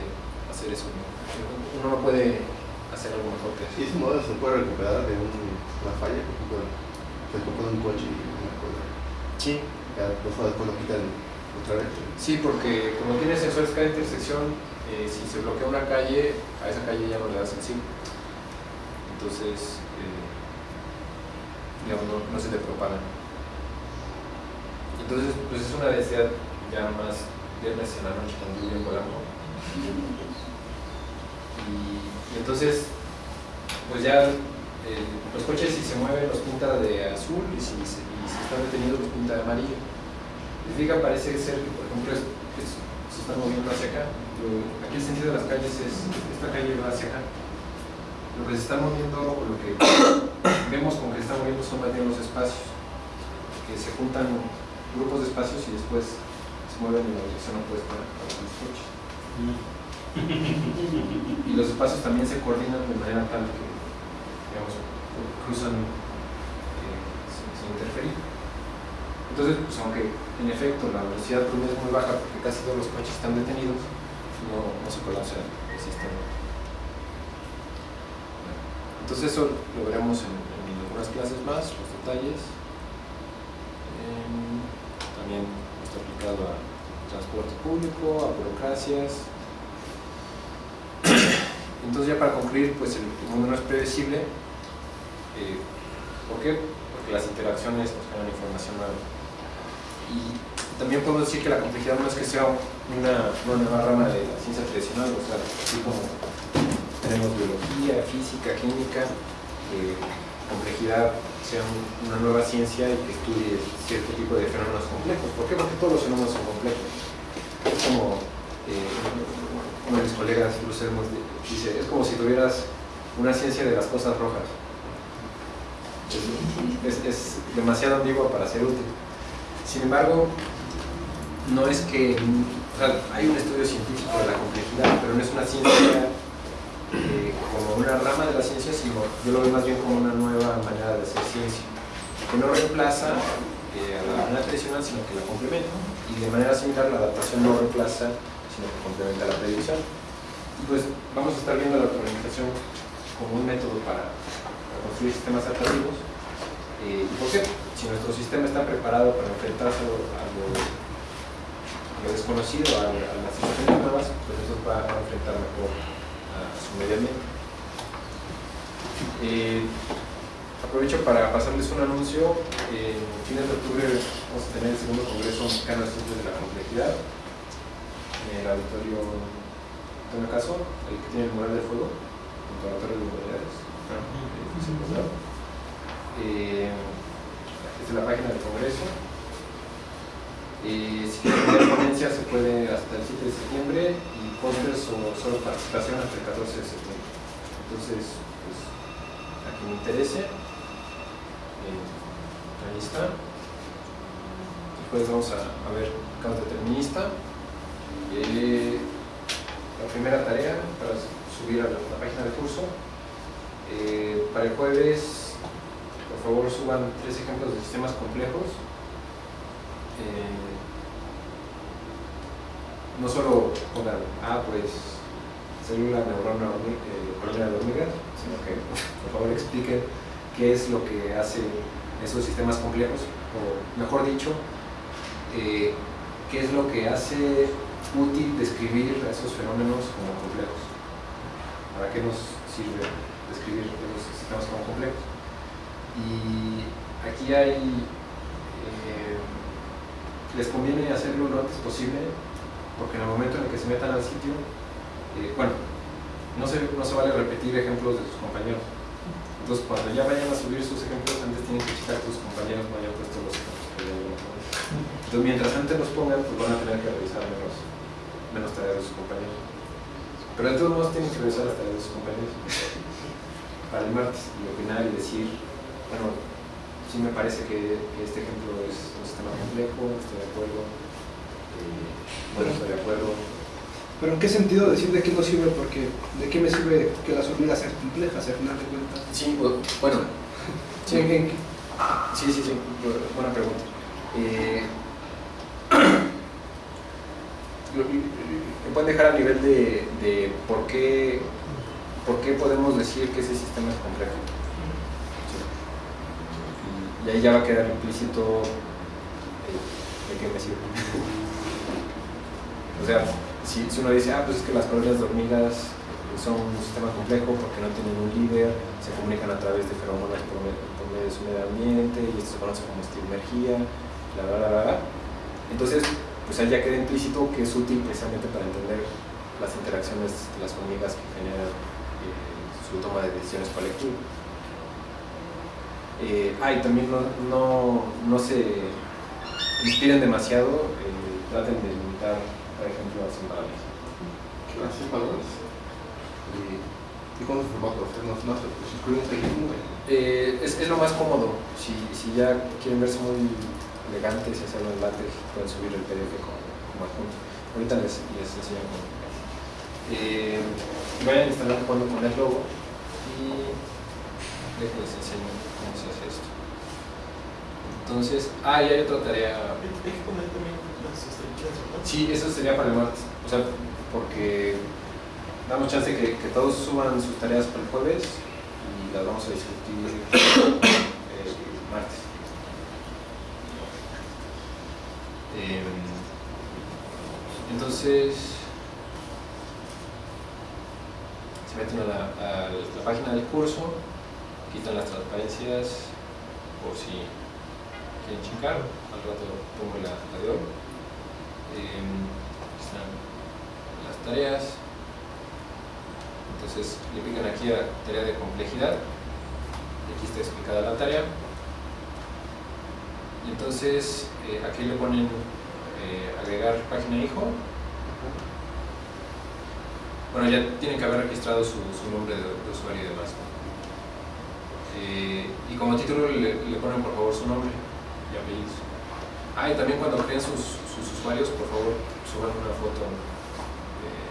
hacer eso. Uno no puede hacer algo mejor que eso. Y ese modelo se puede recuperar de un- una falla, por ejemplo, se un coche y una cosa. Sí, Ya después, después lo quitan Sí, porque como tiene sensores cada intersección, eh, si se bloquea una calle, a esa calle ya no le das el. Entonces, eh, digamos, no, se le propagan. Entonces, pues es una densidad ya más viernes en la noche lluvia en Polanco. Y, y entonces, pues ya eh, los coches si se mueven los pinta de azul y si, si están detenidos los pinta de amarillo. Diga, parece ser que, por ejemplo, es- se están moviendo hacia acá. Aquí el sentido de las calles es, esta calle va hacia acá. Lo que se está moviendo, o lo que vemos como que se está moviendo son más bien los espacios, que se juntan grupos de espacios y después se mueven en la dirección opuesta a los coches. Y los espacios también se coordinan de manera tal que, cruzan eh, sin interferir. Entonces, pues aunque en efecto la velocidad promedio es muy baja porque casi todos los coches están detenidos, no, no se colapsa el sistema. Entonces eso lo veremos en, en algunas clases más, los detalles. Em, también está aplicado a transporte público, a burocracias. Entonces ya para concluir, pues el, el mundo no es predecible. Eh, ¿Por qué? Porque las interacciones nos generan información nueva. Y también podemos decir que la complejidad no es que sea una, nueva rama de la ciencia tradicional, o sea, así como tenemos biología, física, química, eh, complejidad sea un- una nueva ciencia y que estudie cierto tipo de fenómenos complejos. ¿Por qué? Porque todos los fenómenos son complejos. Es como eh, uno de mis colegas, Hermos, dice, es como si tuvieras una ciencia de las cosas rojas. Es demasiado ambigua para ser útil. Sin embargo, no es que, hay un estudio científico de la complejidad, pero no es una ciencia eh, como una rama de la ciencia, sino yo lo veo más bien como una nueva manera de hacer ciencia, que no reemplaza eh, a la manera tradicional, sino que la complementa. Y de manera similar, la adaptación no reemplaza, sino que complementa la predicción. Y pues vamos a estar viendo la organización como un método para construir sistemas adaptativos. Eh, ¿Y por qué? Si nuestro sistema está preparado para enfrentarse a lo, a lo- a lo desconocido, a, a las situaciones nuevas, pues eso va a enfrentar mejor a, su medio ambiente. Eh, aprovecho para pasarles un anuncio. En fines de octubre vamos a tener el segundo Congreso Mexicano de Ciencias de la Complejidad en el auditorio Antonio Caso, el que tiene el mural de fuego, junto a la Torre de Humanidades. Eh, es la página del Congreso. Eh, si quieren tener ponencia se puede hasta el 7 de septiembre y pósters o solo participación hasta el 14 de septiembre. Entonces, pues, a quien le interese, eh, ahí está. Después vamos a, a ver caos determinista. Eh, la primera tarea para subir a la, la página del curso. Eh, para el jueves, por favor, suban tres ejemplos de sistemas complejos. Eh, no solo pongan, ah, pues, célula, neurona, eh, colmena de hormiga, sino que, por favor, expliquen qué es lo que hace esos sistemas complejos, o mejor dicho, eh, qué es lo que hace útil describir esos fenómenos como complejos. para qué nos sirve describir los sistemas como complejos. Y aquí hay, eh, les conviene hacerlo lo antes posible, porque en el momento en el que se metan al sitio, eh, bueno, no se, no se vale repetir ejemplos de sus compañeros. Entonces, cuando ya vayan a subir sus ejemplos, antes tienen que checar que tus compañeros no hayan puesto los ejemplos que ya. Entonces, mientras antes los pongan, pues van a tener que revisar menos, menos tareas de sus compañeros. Pero de todos modos tienen que revisar las tareas de sus compañeros para el martes y opinar y decir, bueno, sí me parece que, que este ejemplo es un sistema complejo, estoy de acuerdo, eh, bueno, estoy de acuerdo. Pero ¿en qué sentido decir de qué nos sirve? Porque ¿de qué me sirve que las hormigas sean complejas al final de cuentas? Sí, bu- bueno, sí, ¿En- en- sí, sí, sí, bu- buena pregunta. Eh, lo pueden dejar a nivel de, de por, qué, por qué podemos decir que ese sistema es complejo. Y, ahí ya va a quedar implícito de qué me sirve. O sea, si, si uno dice, ah, pues es que las colonias de hormigas son un sistema complejo porque no tienen un líder, se comunican a través de feromonas por, me- por medio de su medio ambiente y esto se conoce como bla, bla, bla, bla, bla. Entonces, pues ahí ya queda implícito que es útil precisamente para entender las interacciones de las hormigas que generan eh, su toma de decisiones colectivas. Eh, ah, y también no, no, no se inspiren demasiado, eh, traten de limitar, por ejemplo, las palabras. Es, valores. Y, no se pues, incluyen este. Eh, es, es lo más cómodo. Si, si ya quieren verse muy elegantes y hacerlo en látex, pueden subir el PDF como, como adjunto. Ahorita les, les enseño cómo. Eh, vayan instalando cuando con el logo y les enseño cómo se hace esto. Entonces, ah, y hay otra tarea. Hay que poner también las. Sí, eso sería para el martes. O sea, porque damos chance que, que todos suban sus tareas para el jueves y las vamos a discutir el martes. Em, entonces, se meten a la, a la página del curso, quitan las transparencias por si quieren chingar, al rato pongo la, de hoy. Em, están las tareas. Entonces le pican aquí a tarea de complejidad. Aquí está explicada la tarea. Y entonces eh, aquí le ponen eh, agregar página hijo. Bueno, ya tienen que haber registrado su, su nombre de, de usuario y demás. Eh, y como título le, ponen por favor su nombre y apellidos. Ah, y también cuando creen sus, usuarios, por favor, suban una foto eh,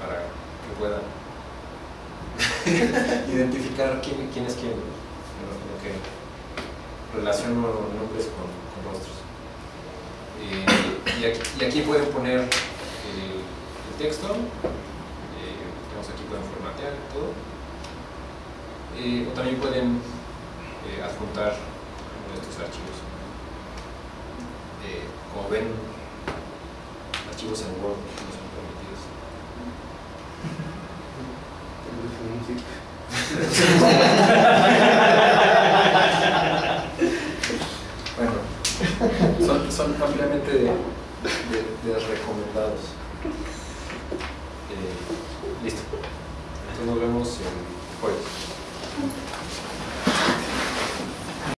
para que puedan identificar quién, quién es quién, que relaciono nombres con, rostros. Eh, y, aquí, pueden poner el, texto, digamos aquí pueden formatear todo, Eh, o también pueden eh, adjuntar estos archivos. Eh, como ven, archivos en Word no son permitidos. Bueno, son, son ampliamente de, de- de recomendados. Eh, listo. Entonces nos vemos el jueves. 응.